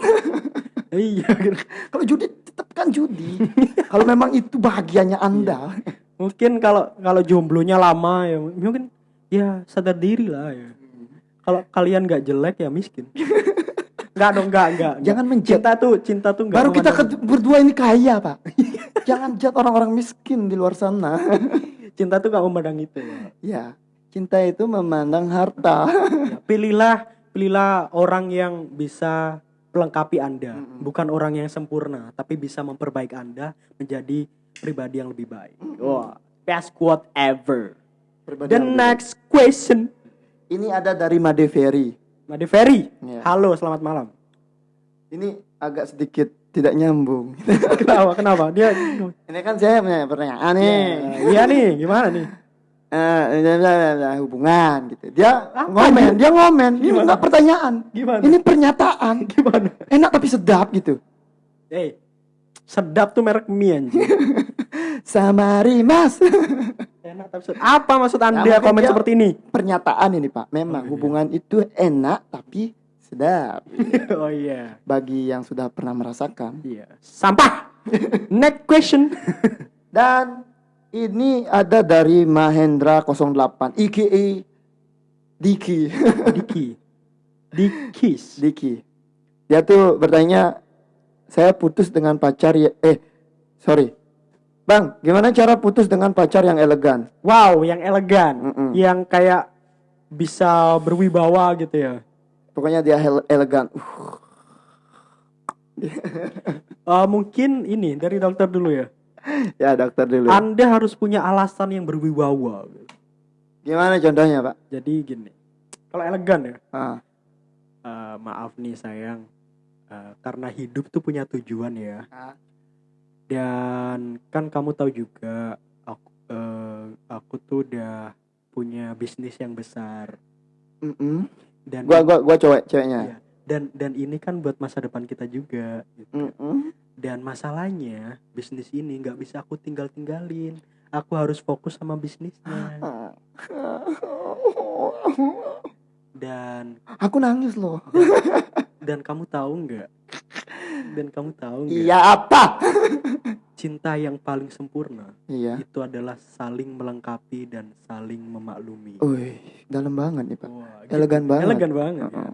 iya. gitu. Kalau judi tetap kan judi. Kalau memang itu bahagianya anda. Mungkin kalau kalau jomblonya lama ya mungkin ya sadar diri lah ya. Kalau kalian nggak jelek ya miskin. Enggak dong, enggak, enggak. Jangan menjat. cinta tuh, cinta tuh enggak Baru kita berdua ini kaya pak. Jangan jat orang-orang miskin di luar sana. cinta tuh enggak memandang itu. ya. cinta itu memandang harta. Ya, pilihlah pilihlah orang yang bisa melengkapi Anda, Mm-mm. bukan orang yang sempurna, tapi bisa memperbaiki Anda menjadi pribadi yang lebih baik. Wah, best quote ever. Pribadi The next question. Ini ada dari Made Ferry. Made Ferry. Ya. Halo, selamat malam. Ini agak sedikit tidak nyambung. kenapa? Kenapa? Dia ini kan saya punya pertanyaan nih. Iya nih, gimana nih? Eh, bla, bla, bla, hubungan gitu. Dia Apa ngomen, dia ngomen. Ini Gimana? enggak pertanyaan. Gimana? Ini pernyataan. Gimana? Enak tapi sedap gitu. Eh, sedap tuh merek mie anjing. Samari Mas. Enak tapi. Apa maksud Anda mungkin komen seperti ini? Pernyataan ini, Pak. Memang Oh, iya. hubungan itu enak tapi sedap oh iya. bagi yang sudah pernah merasakan. Iya. Sampah. Next question. Dan ini ada dari Mahendra 08 IKE Diki. Diki. Dikis. Diki. Dia tuh bertanya, saya putus dengan pacar ya eh sorry. Bang, gimana cara putus dengan pacar yang elegan? Wow, yang elegan, Mm-mm. yang kayak bisa berwibawa gitu ya. Pokoknya dia elegan. Uh, Eh, mungkin ini dari dokter dulu ya. ya dokter dulu. Anda harus punya alasan yang berwibawa. Gimana contohnya, Pak? Jadi gini, kalau elegan ya, Ah, eh, maaf nih sayang, eh, karena hidup tuh punya tujuan ya. Ah. Dan kan kamu tahu juga, aku, eh, aku tuh udah punya bisnis yang besar. mm-mm. Dan Gua gua gua cewek ceweknya. Iya. dan dan ini kan buat masa depan kita juga. gitu. Mm-mm. Dan masalahnya bisnis ini nggak bisa aku tinggal tinggalin. Aku harus fokus sama bisnisnya. Dan Aku nangis loh. dan kamu tahu nggak? Dan kamu tahu nggak? Iya apa? Cinta yang paling sempurna Iya. itu adalah saling melengkapi dan saling memaklumi. Wih, dalam banget nih, Pak. Wah, gitu. Elegan banget. Elegan banget. ya. Heeh.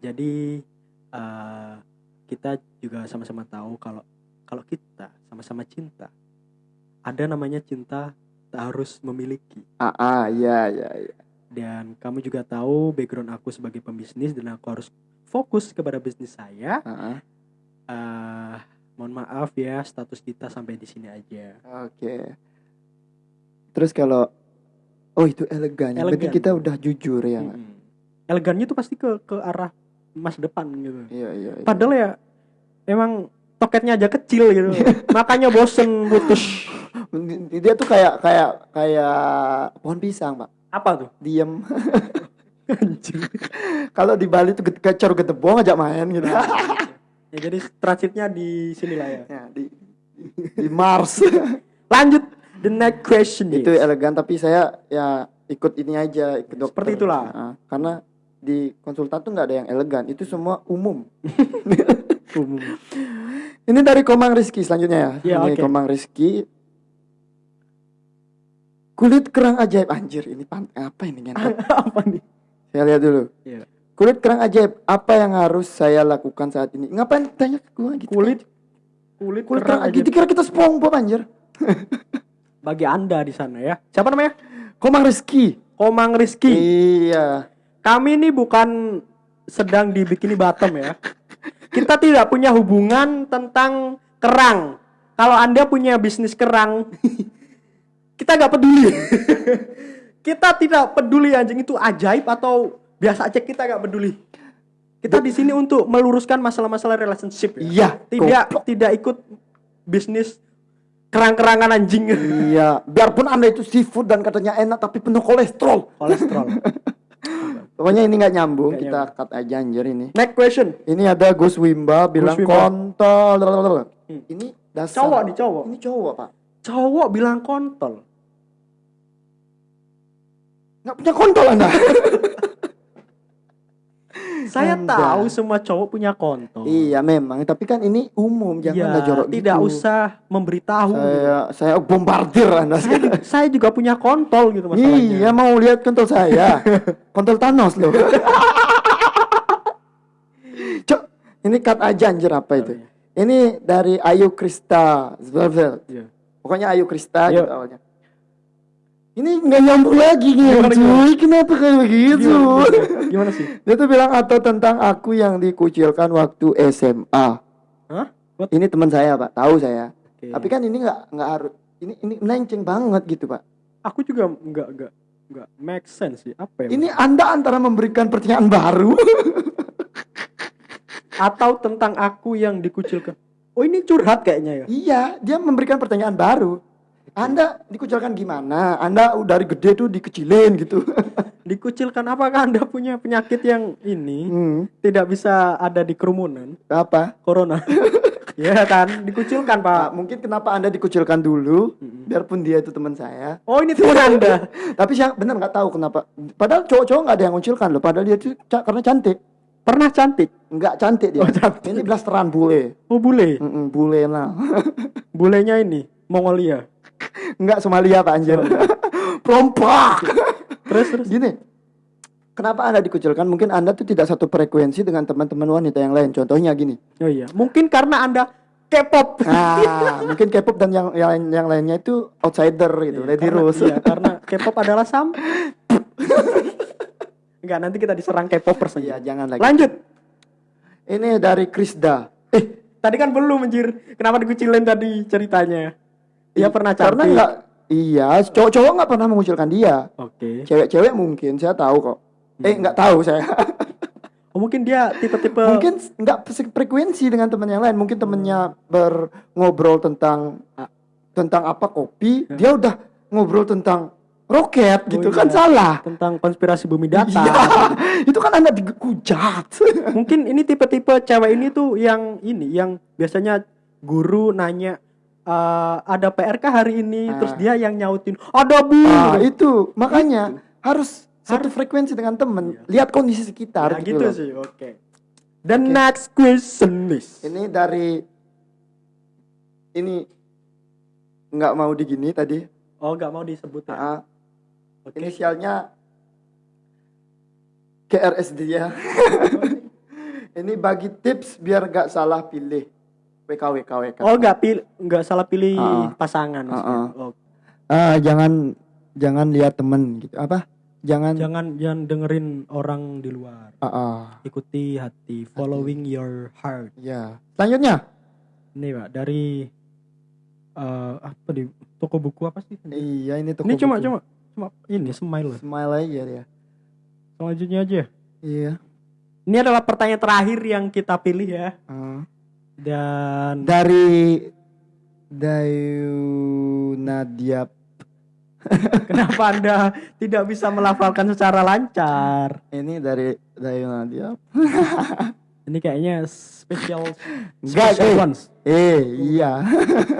Jadi eh, kita juga sama-sama tahu kalau kalau kita sama-sama cinta ada namanya cinta tak harus memiliki. Ah, ah, iya, iya, iya. Dan kamu juga tahu background aku sebagai pembisnis dan aku harus fokus kepada bisnis saya. Ah, ah. eh mohon maaf ya status kita sampai di sini aja. Oke. Terus kalau Oh itu elegan. Berarti Elegan. kita udah jujur ya. Mm-mm. Elegannya tuh pasti ke ke arah masa depan gitu. Iya iya. iya. Padahal ya emang toketnya aja kecil gitu. Makanya bosen putus. dia tuh kayak kayak kayak pohon pisang pak. Apa tuh? Diem. Kalau di Bali tuh kecor getebong ajak main gitu. Ya jadi transitnya di sini lah ya. ya, di, di Mars. Lanjut the next question itu is. elegan tapi saya ya ikut ini aja ikut dokter. Seperti itulah. Ah, karena di konsultan tuh nggak ada yang elegan. Itu semua umum. umum. Ini dari Komang Rizky selanjutnya ya. Ya, ini oke. Komang Rizky. Kulit kerang ajaib anjir ini pan apa ini ngentot? Apa nih? Saya lihat dulu. Iya. Kulit kerang ajaib apa yang harus saya lakukan saat ini? Ngapain tanya ke gua gitu? Kulit kulit, kulit kerang kerang aja ajaib. Dikira kita SpongeBob anjir. bagi Anda di sana ya. Siapa namanya? Komang Rizky. Komang Rizky. Iya. Kami ini bukan sedang di bikini bottom ya. Kita tidak punya hubungan tentang kerang. Kalau Anda punya bisnis kerang, kita nggak peduli. kita tidak peduli anjing itu ajaib atau biasa aja kita nggak peduli. Kita di sini untuk meluruskan masalah-masalah relationship ya. Iya. Tidak goblok. tidak ikut bisnis kerang-kerangan anjing. Iya. Biarpun anda itu seafood dan katanya enak tapi penuh kolesterol. Kolesterol. Pokoknya ini nggak nyambung. Nggak kita cut aja anjir ini. Next question. Ini ada Gus Wimba bilang Wimba. kontol. Hmm. Ini dasar. Cowok nih cowok. Ini cowok pak. Cowok bilang kontol. Nggak punya kontol anda. Saya Anda. tahu semua cowok punya kontol. iya memang. Tapi kan ini umum. Jangan Iya, anda jorok tidak gitu. usah memberitahu. Saya saya bombardir anda Saya, sekarang. saya juga punya kontol gitu masalahnya. Iya mau lihat kontol saya. kontol Thanos loh. Cok, ini cut aja anjir apa itu? iya. Ini dari Ayu Krista. Iya. Pokoknya Ayu Krista Yuk. gitu awalnya. Ini nggak nyambung lagi nih, Gimana, cuy. Kenapa kayak begitu? Gimana, gimana? Gimana sih? Dia tuh bilang atau tentang aku yang dikucilkan waktu SMA. Hah? What? Ini teman saya, Pak. Tahu saya. Oke. Tapi kan ini nggak nggak harus ini ini melenceng banget gitu, Pak. aku juga nggak nggak nggak make sense sih. Apa ya? Ini Anda antara memberikan pertanyaan baru atau tentang aku yang dikucilkan. Oh ini curhat kayaknya ya. Iya, dia memberikan pertanyaan baru. Anda dikucilkan gimana? Anda dari gede tuh dikecilin gitu. Dikucilkan apakah anda punya penyakit yang ini hmm, tidak bisa ada di kerumunan? apa? Corona. ya kan, dikucilkan Pak, pak. mungkin kenapa Anda dikucilkan dulu? Mm-mm. Biarpun dia itu teman saya. Oh ini teman anda. Tapi saya benar nggak tahu kenapa. Padahal cowok-cowok nggak ada yang ngucilkan loh. Padahal dia tuh ca- karena cantik. Pernah cantik. Nggak cantik dia. Oh, cantik. Ini blasteran bule. Oh bule. Mm-mm, bule lah. Bulenya ini Mongolia. Nggak Somalia Pak anjir. Pelompak. Terus terus. Gini. Kenapa Anda dikucilkan? Mungkin Anda tuh tidak satu frekuensi dengan teman-teman wanita yang lain. Contohnya gini. Oh iya. Mungkin karena anda K-pop. Nah, mungkin K-pop dan yang yang, yang lainnya itu outsider gitu, Lady Karena- Rose. Iya, karena K-pop adalah sam. Enggak, nanti kita diserang K-popers Iya, aja. jangan lagi. Lanjut. Ini dari Krisda. Eh, tadi kan belum anjir. Kenapa dikucilin tadi ceritanya? Dia pernah Karena cantik. enggak iya, cowok-cowok nggak pernah mengucilkan dia. Oke. Cewek-cewek mungkin saya tahu kok. Eh, Hmm. nggak tahu saya. Oh, mungkin dia tipe-tipe mungkin nggak frekuensi dengan teman yang lain. Mungkin temennya berngobrol tentang tentang apa kopi, dia udah ngobrol tentang roket gitu Oh, kan iya. salah. tentang konspirasi bumi datar. Iya, itu kan anda dikujat. Mungkin ini tipe-tipe cewek ini tuh yang ini yang biasanya guru nanya eh, ada PRK hari ini Ah. terus dia yang nyautin. Ada bu! Nah, itu. Makanya harus satu frekuensi dengan temen. Lihat kondisi sekitar Nah, gitu, gitu loh. sih oke. The next question is Ini dari ini nggak mau digini tadi. oh nggak mau disebut ya? Ah, oke. Inisialnya KRSD ya. ini bagi tips biar gak salah pilih. WKWK WK. oh nggak pilih nggak salah pilih Ah. pasangan maksudnya. Ah, Oh, Ah, jangan jangan lihat temen gitu. Apa? Jangan. jangan jangan dengerin orang di luar Ah, ah, ikuti hati following your heart ya. Selanjutnya. ini pak dari eh, apa di toko buku apa sih Iya ini toko ini cuma buku. cuma cuma ini smile smile aja dia. selanjutnya aja Iya. ini adalah pertanyaan terakhir yang kita pilih ya Ah. Dan Dari Dayu Nadia kenapa anda tidak bisa melafalkan secara lancar ini dari Dayu Nadia. ini kayaknya special Enggak, special eh. ones Eh, iya.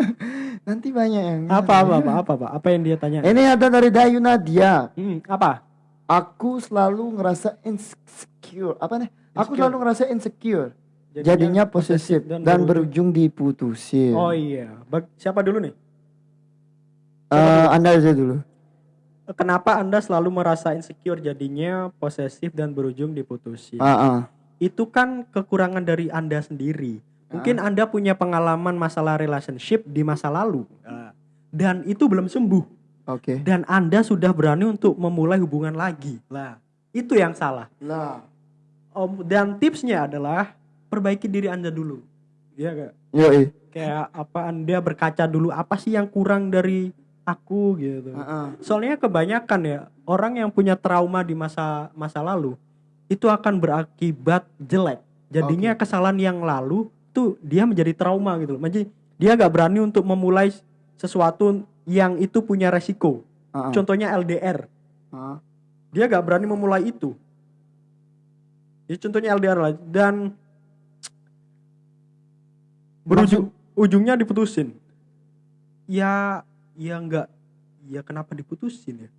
Nanti banyak yang apa apa apa apa apa apa yang dia tanya Ini ada dari Dayu Nadia. Hmm, apa Aku selalu ngerasa insecure. Apa nih? Aku selalu ngerasa insecure. Jadinya, posesif dan, berujung diputusin. oh iya Bag- siapa dulu nih Eh, anda aja dulu. kenapa anda selalu merasa insecure jadinya posesif dan berujung diputusin Ah, ah. itu kan kekurangan dari Anda sendiri. Mungkin Anda punya pengalaman masalah relationship di masa lalu. Nah, Dan itu belum sembuh. Oke. Dan Anda sudah berani untuk memulai hubungan lagi. Lah, itu yang salah. Lah. Om, dan tipsnya adalah perbaiki diri Anda dulu. Iya gak? Yoi. Kayak apa Anda berkaca dulu apa sih yang kurang dari aku gitu. Ah. Soalnya kebanyakan ya orang yang punya trauma di masa masa lalu itu akan berakibat jelek. Jadinya kesalahan yang lalu tuh dia menjadi trauma gitu loh. Jadi dia nggak berani untuk memulai sesuatu yang itu punya resiko. Ah. Contohnya LDR. Ah. Dia nggak berani memulai itu. Ya contohnya LDR lah dan berujung ujungnya diputusin. Ya ya nggak ya kenapa diputusin ya?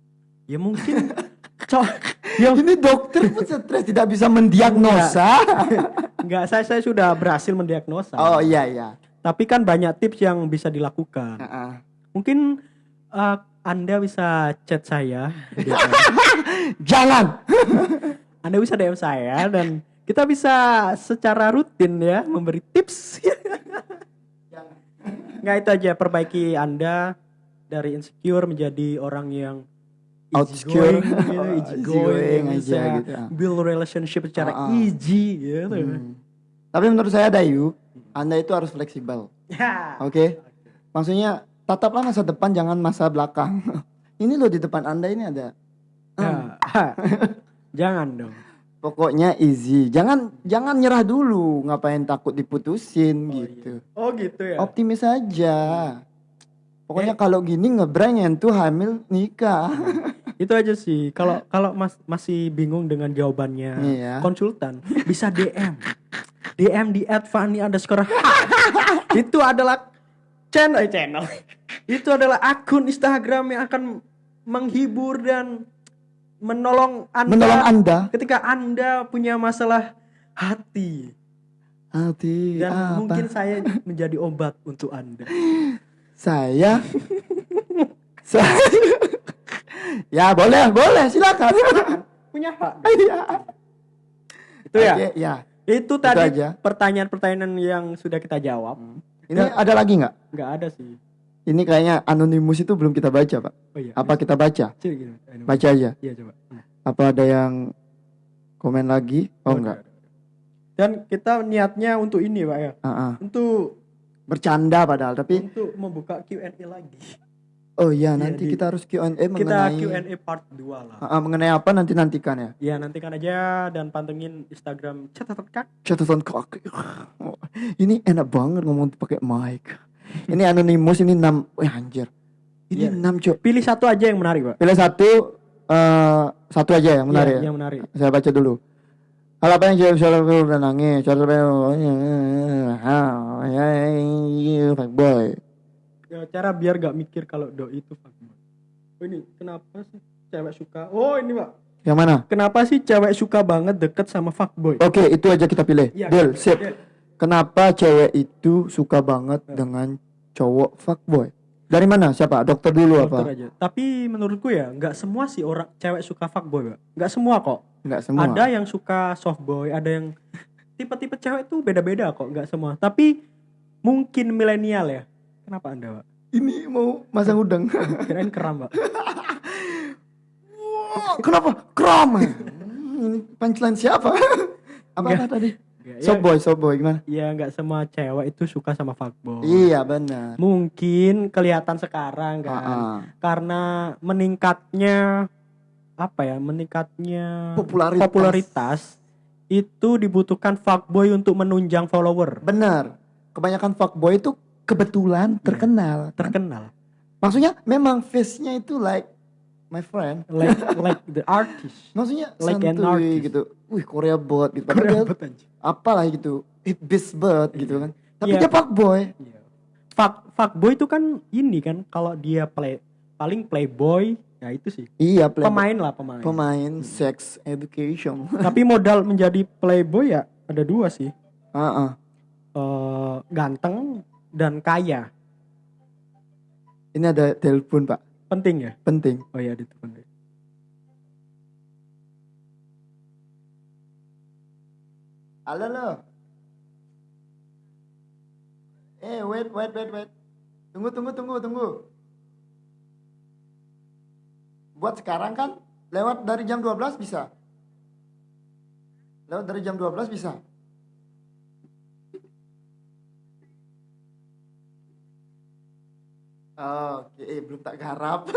Ya mungkin cowok yang Ini dokter pun stres tidak bisa mendiagnosa. nggak saya saya sudah berhasil mendiagnosa. oh iya iya. Tapi kan banyak tips yang bisa dilakukan. Ah, ah. Mungkin eh, Anda bisa chat saya. Jangan. Anda bisa DM saya dan kita bisa secara rutin ya memberi tips. Nggak itu aja perbaiki Anda dari insecure menjadi orang yang Outsecure. easygoing, gitu, Oh, easygoing yang aja gitu, build relationship secara Ah, ah. easy gitu. Hmm. Tapi menurut saya Dayu, Anda itu harus fleksibel. Ya. Oke. Maksudnya tataplah masa depan jangan masa belakang. ini loh di depan Anda ini ada. Ya. Jangan dong. Pokoknya easy. Jangan jangan nyerah dulu. Ngapain takut diputusin gitu. Oh gitu ya. Optimis aja. Pokoknya kalau gini ngebrank tuh hamil nikah. Itu aja sih. Kalau kalau Mas masih bingung dengan jawabannya Iya. konsultan, bisa DM. DM di @fani underscore Itu adalah channel eh, channel. Itu adalah akun Instagram yang akan menghibur dan menolong Anda Menolong Anda. ketika Anda punya masalah hati Hati dan apa? mungkin saya menjadi obat untuk Anda. saya saya ya boleh boleh silakan Punya hak. Iya. Itu ya. Oke, ya Itu tadi pertanyaan-pertanyaan yang sudah kita jawab. Ini ada lagi nggak? nggak ada sih Ini kayaknya anonimus itu belum kita baca, Pak. oh iya Apa kita baca? Baca aja. iya coba Hmm. Apa ada yang komen lagi? Oh, enggak. ada, ada. dan kita niatnya untuk ini pak ya Ah, ah. untuk Bercanda padahal, tapi untuk membuka Q&A lagi oh iya Iya, nanti di- kita harus Q&A kita mengenai Q&A part 2 lah Ah, ah, mengenai apa nanti nantikan ya. ya nantikan aja dan pantengin Instagram catatan kak Catatan kaki. Oh, Ini enak banget ngomong pakai mic. Ini anonimus ini 6 Wih anjir. Ini Iya. 6 cok. pilih satu aja yang menarik pak Pilih satu eh satu aja yang menarik. Iya, ya? yang menarik Saya baca dulu. Hal apa yang cewek selalu udah nangis? Cewek fuckboy. ya, cara biar gak mikir kalau doi itu fuckboy oh ini kenapa sih cewek suka oh ini pak Yang mana? kenapa sih cewek suka banget deket sama fuckboy Oke, itu aja kita pilih. Iya, Deal, sip. Deal. Kenapa cewek itu suka banget dengan cowok fuckboy? Dari mana? Siapa? Dokter dulu Dokter apa? aja. Tapi menurutku ya nggak semua sih orang cewek suka fuckboy, Pak. Nggak semua kok. Enggak semua. Ada yang suka softboy, ada yang tipe-tipe cewek tuh beda-beda kok, nggak semua. Tapi mungkin milenial ya. Kenapa Anda, Pak? Ini mau masang udang. Kirain keram, Pak. Kenapa? Kram. Hmm, Ini punchline siapa? apa, apa tadi? Ya, Softboy, softboy gimana? ya nggak semua cewek itu suka sama fuckboy. Iya benar. Mungkin kelihatan sekarang kan. Ah, ah. Karena meningkatnya apa ya? Meningkatnya Popularitas. popularitas itu dibutuhkan fuckboy untuk menunjang follower. Benar. Kebanyakan fuckboy itu kebetulan terkenal. Terkenal. Maksudnya memang face-nya itu like my friend. Like like the artist. Maksudnya Like an santuy artist. gitu. Wih Korea bot gitu. Dia anjing. apalah gitu. It beast bot gitu kan. Tapi Iya. dia fuckboy. Iya. Fuck fuckboy itu kan ini kan kalau dia play paling playboy ya itu sih. Iya, play Pemain lah pemain. pemain sex education. Tapi modal menjadi playboy ya ada dua sih. Heeh. Eh, ganteng dan kaya. Ini ada telepon, Pak. Penting ya? Penting. Oh iya itu penting. Halo lo. Eh, wait, wait, wait, wait. Tunggu, tunggu, tunggu, tunggu. Buat sekarang kan lewat dari jam 12 bisa. Lewat dari jam 12 bisa. Oke, eh, belum tak garap.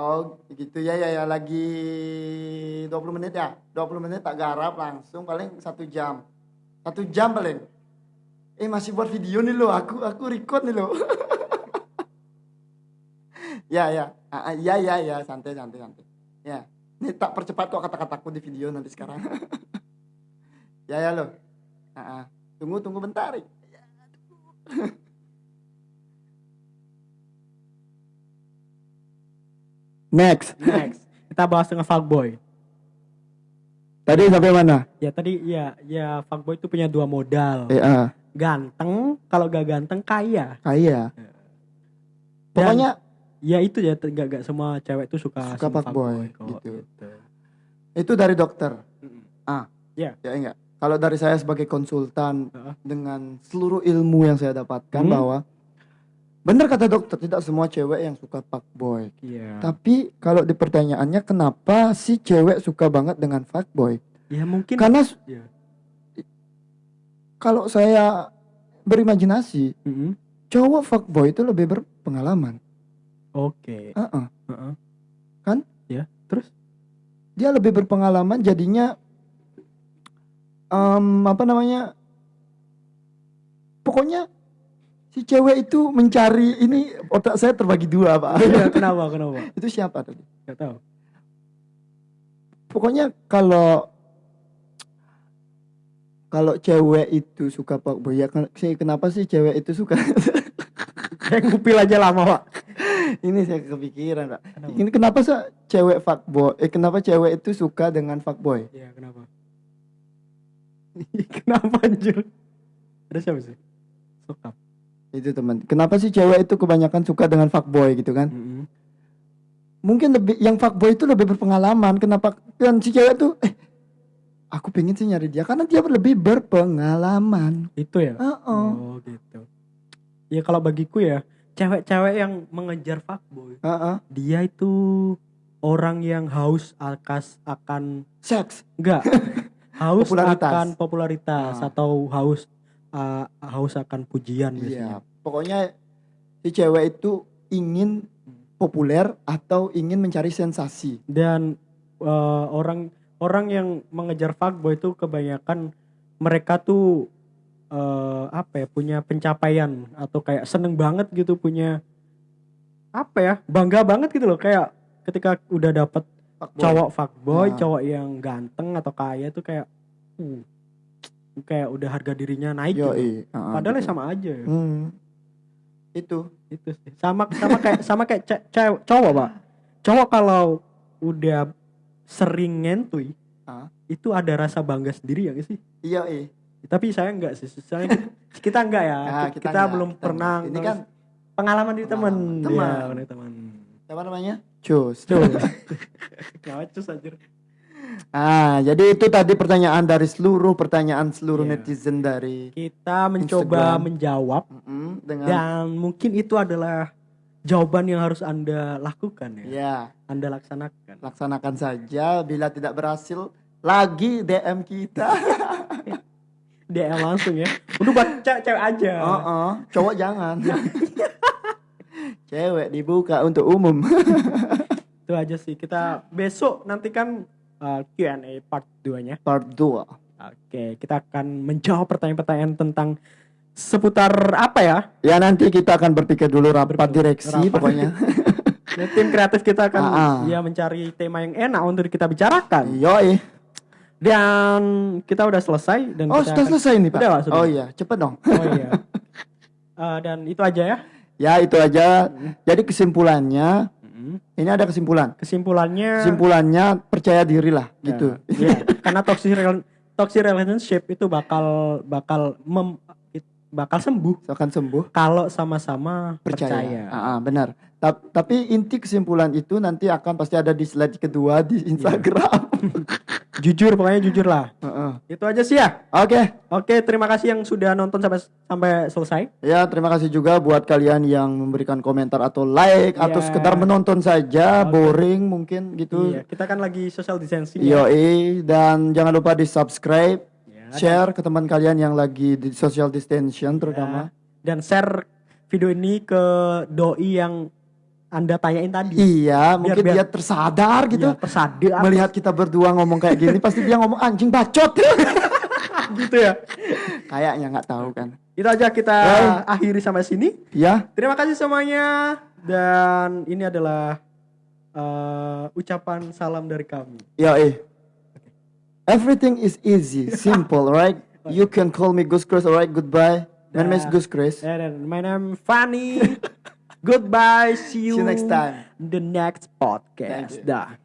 Oh gitu ya ya ya lagi 20 menit ya? 20 menit tak garap langsung paling satu jam. Satu jam paling. Eh masih buat video nih lo aku aku record nih lo ya ya. Ah, ah, ya ya ya. Santai santai santai. Ya. Ini tak percepat kok kata-kataku di video nanti sekarang. Ya ya lo Ah, ah. Tunggu tunggu bentar Ya, tunggu. next Next. Kita bahas dengan fuckboy. tadi sampai mana Ya tadi ya ya fuckboy itu punya dua modal. eh ah. Ganteng, kalau gak ganteng kaya. kaya Dan- pokoknya Ya itu ya gak, gak semua cewek itu suka Suka fuckboy, kok, gitu. itu dari dokter Ah. ya enggak kalau dari saya sebagai konsultan Heeh. dengan seluruh ilmu yang saya dapatkan Hmm. bahwa benar kata dokter tidak semua cewek yang suka fuckboy Iya. tapi kalau di pertanyaannya kenapa si cewek suka banget dengan fuckboy Ya mungkin karena Iya. kalau saya berimajinasi Mm-mm. cowok fuckboy itu lebih berpengalaman Oke. Heeh. Heeh. Kan? Ya. Terus? dia lebih berpengalaman jadinya em, apa namanya pokoknya si cewek itu mencari ini otak saya terbagi dua pak Iya, kenapa? Kenapa? itu siapa tadi Gak tahu. pokoknya kalau kalau cewek itu suka ya ken- sih kenapa sih cewek itu suka Kayak ngupil aja lama, Pak. ini saya kepikiran pak Kenapa? ini kenapa sih cewek fuckboy eh kenapa cewek itu suka dengan fuckboy Iya, kenapa? kenapa anjir? Ada siapa sih? Sokap. itu teman kenapa sih cewek itu kebanyakan suka dengan fuckboy gitu kan Mm-mm. mungkin lebih yang fuckboy itu lebih berpengalaman kenapa kan si cewek tuh eh aku pengen sih nyari dia karena dia lebih berpengalaman. Itu ya. Heeh. Oh gitu. Ya kalau bagiku ya, cewek-cewek yang mengejar fuckboy, Heeh. dia itu orang yang haus akas akan Seks. enggak haus Popularitas. akan popularitas Ah. atau haus uh, haus akan pujian Iya. biasanya. Pokoknya si cewek itu ingin populer atau ingin mencari sensasi. Dan uh, orang orang yang mengejar fuckboy itu kebanyakan mereka tuh uh, apa ya punya pencapaian atau kayak seneng banget gitu punya apa ya bangga banget gitu loh kayak ketika udah dapet Fuckboy. cowok fuckboy, Nah. cowok yang ganteng atau kaya tuh kayak uh, kayak udah harga dirinya naik Yo, gitu. Padahal ya sama aja ya. Hmm. Itu. Itu sih. Sama sama kayak sama kayak ce- cewek cowok, Pak. Cowok kalau udah sering ngentuy, Ah. itu ada rasa bangga sendiri ya sih? Iya, eh. Tapi saya enggak sih. Saya kita enggak ya. Ah, kita, kita enggak, belum kita pernah. enggak. Ini kan pengalaman di teman. teman. Iya, bener, teman. apa namanya? Cus. Tuh. Ngacus anjir. Ah, jadi itu tadi pertanyaan dari seluruh pertanyaan seluruh Iya. netizen dari Kita mencoba Instagram. menjawab Mm-mm, dengan dan mungkin itu adalah jawaban yang harus Anda lakukan ya. ya Anda laksanakan. laksanakan saja bila tidak berhasil lagi DM kita. DM langsung ya. Udah buat ce- cewek aja. Oh, cowok jangan. Cewek dibuka untuk umum. Itu aja sih. Kita besok nantikan uh, Q&A part 2-nya. Part 2. Oke, kita akan menjawab pertanyaan-pertanyaan tentang seputar apa ya? Ya nanti kita akan berpikir dulu rapat Berpikir- direksi rapat. pokoknya. Nah, tim kreatif kita akan Ah, ah. ya mencari tema yang enak untuk kita bicarakan. Yoi. Dan kita udah selesai dan Oh, sudah akan- selesai nih, Pak. Udah, Pak, sudah. Oh iya, cepet dong. Oh iya. Uh, dan itu aja ya. Ya, itu aja. Jadi kesimpulannya, ini ada kesimpulan. Kesimpulannya Kesimpulannya percaya diri lah gitu. Ya, ya. karena toxic rel- toxic relationship itu bakal bakal mem, bakal sembuh Akan sembuh. kalau sama-sama Percaya. percaya. Ah, ah, benar. Ta- tapi inti kesimpulan itu nanti akan pasti ada di slide kedua di Instagram. Jujur pokoknya jujur lah. Heeh. Itu aja sih ya. Oke. Oke, terima kasih yang sudah nonton sampai sampai selesai. Ya, terima kasih juga buat kalian yang memberikan komentar atau like atau Iya. sekedar menonton saja, Oke. boring mungkin gitu. Iya, kita kan lagi social distancing. ya. Yoi, dan jangan lupa di subscribe, Ya, share ke teman kalian yang lagi di social distancing terutama. Dan share video ini ke doi yang Anda tanyain tadi. Iya, mungkin biar- dia tersadar gitu. Iya, tersadar Melihat kita berdua ngomong kayak gini, pasti dia ngomong anjing bacot. gitu ya. Kayaknya nggak tahu kan. Itu aja kita Baik. akhiri sampai sini. Ya, Terima kasih semuanya dan ini adalah eh, ucapan salam dari kami. yoi. Everything is easy, simple, right? You can call me Gus Chris, alright? Goodbye. My name is. Gus Chris. And my name Fanny. Goodbye. See you, See you next time. the next podcast. Dah.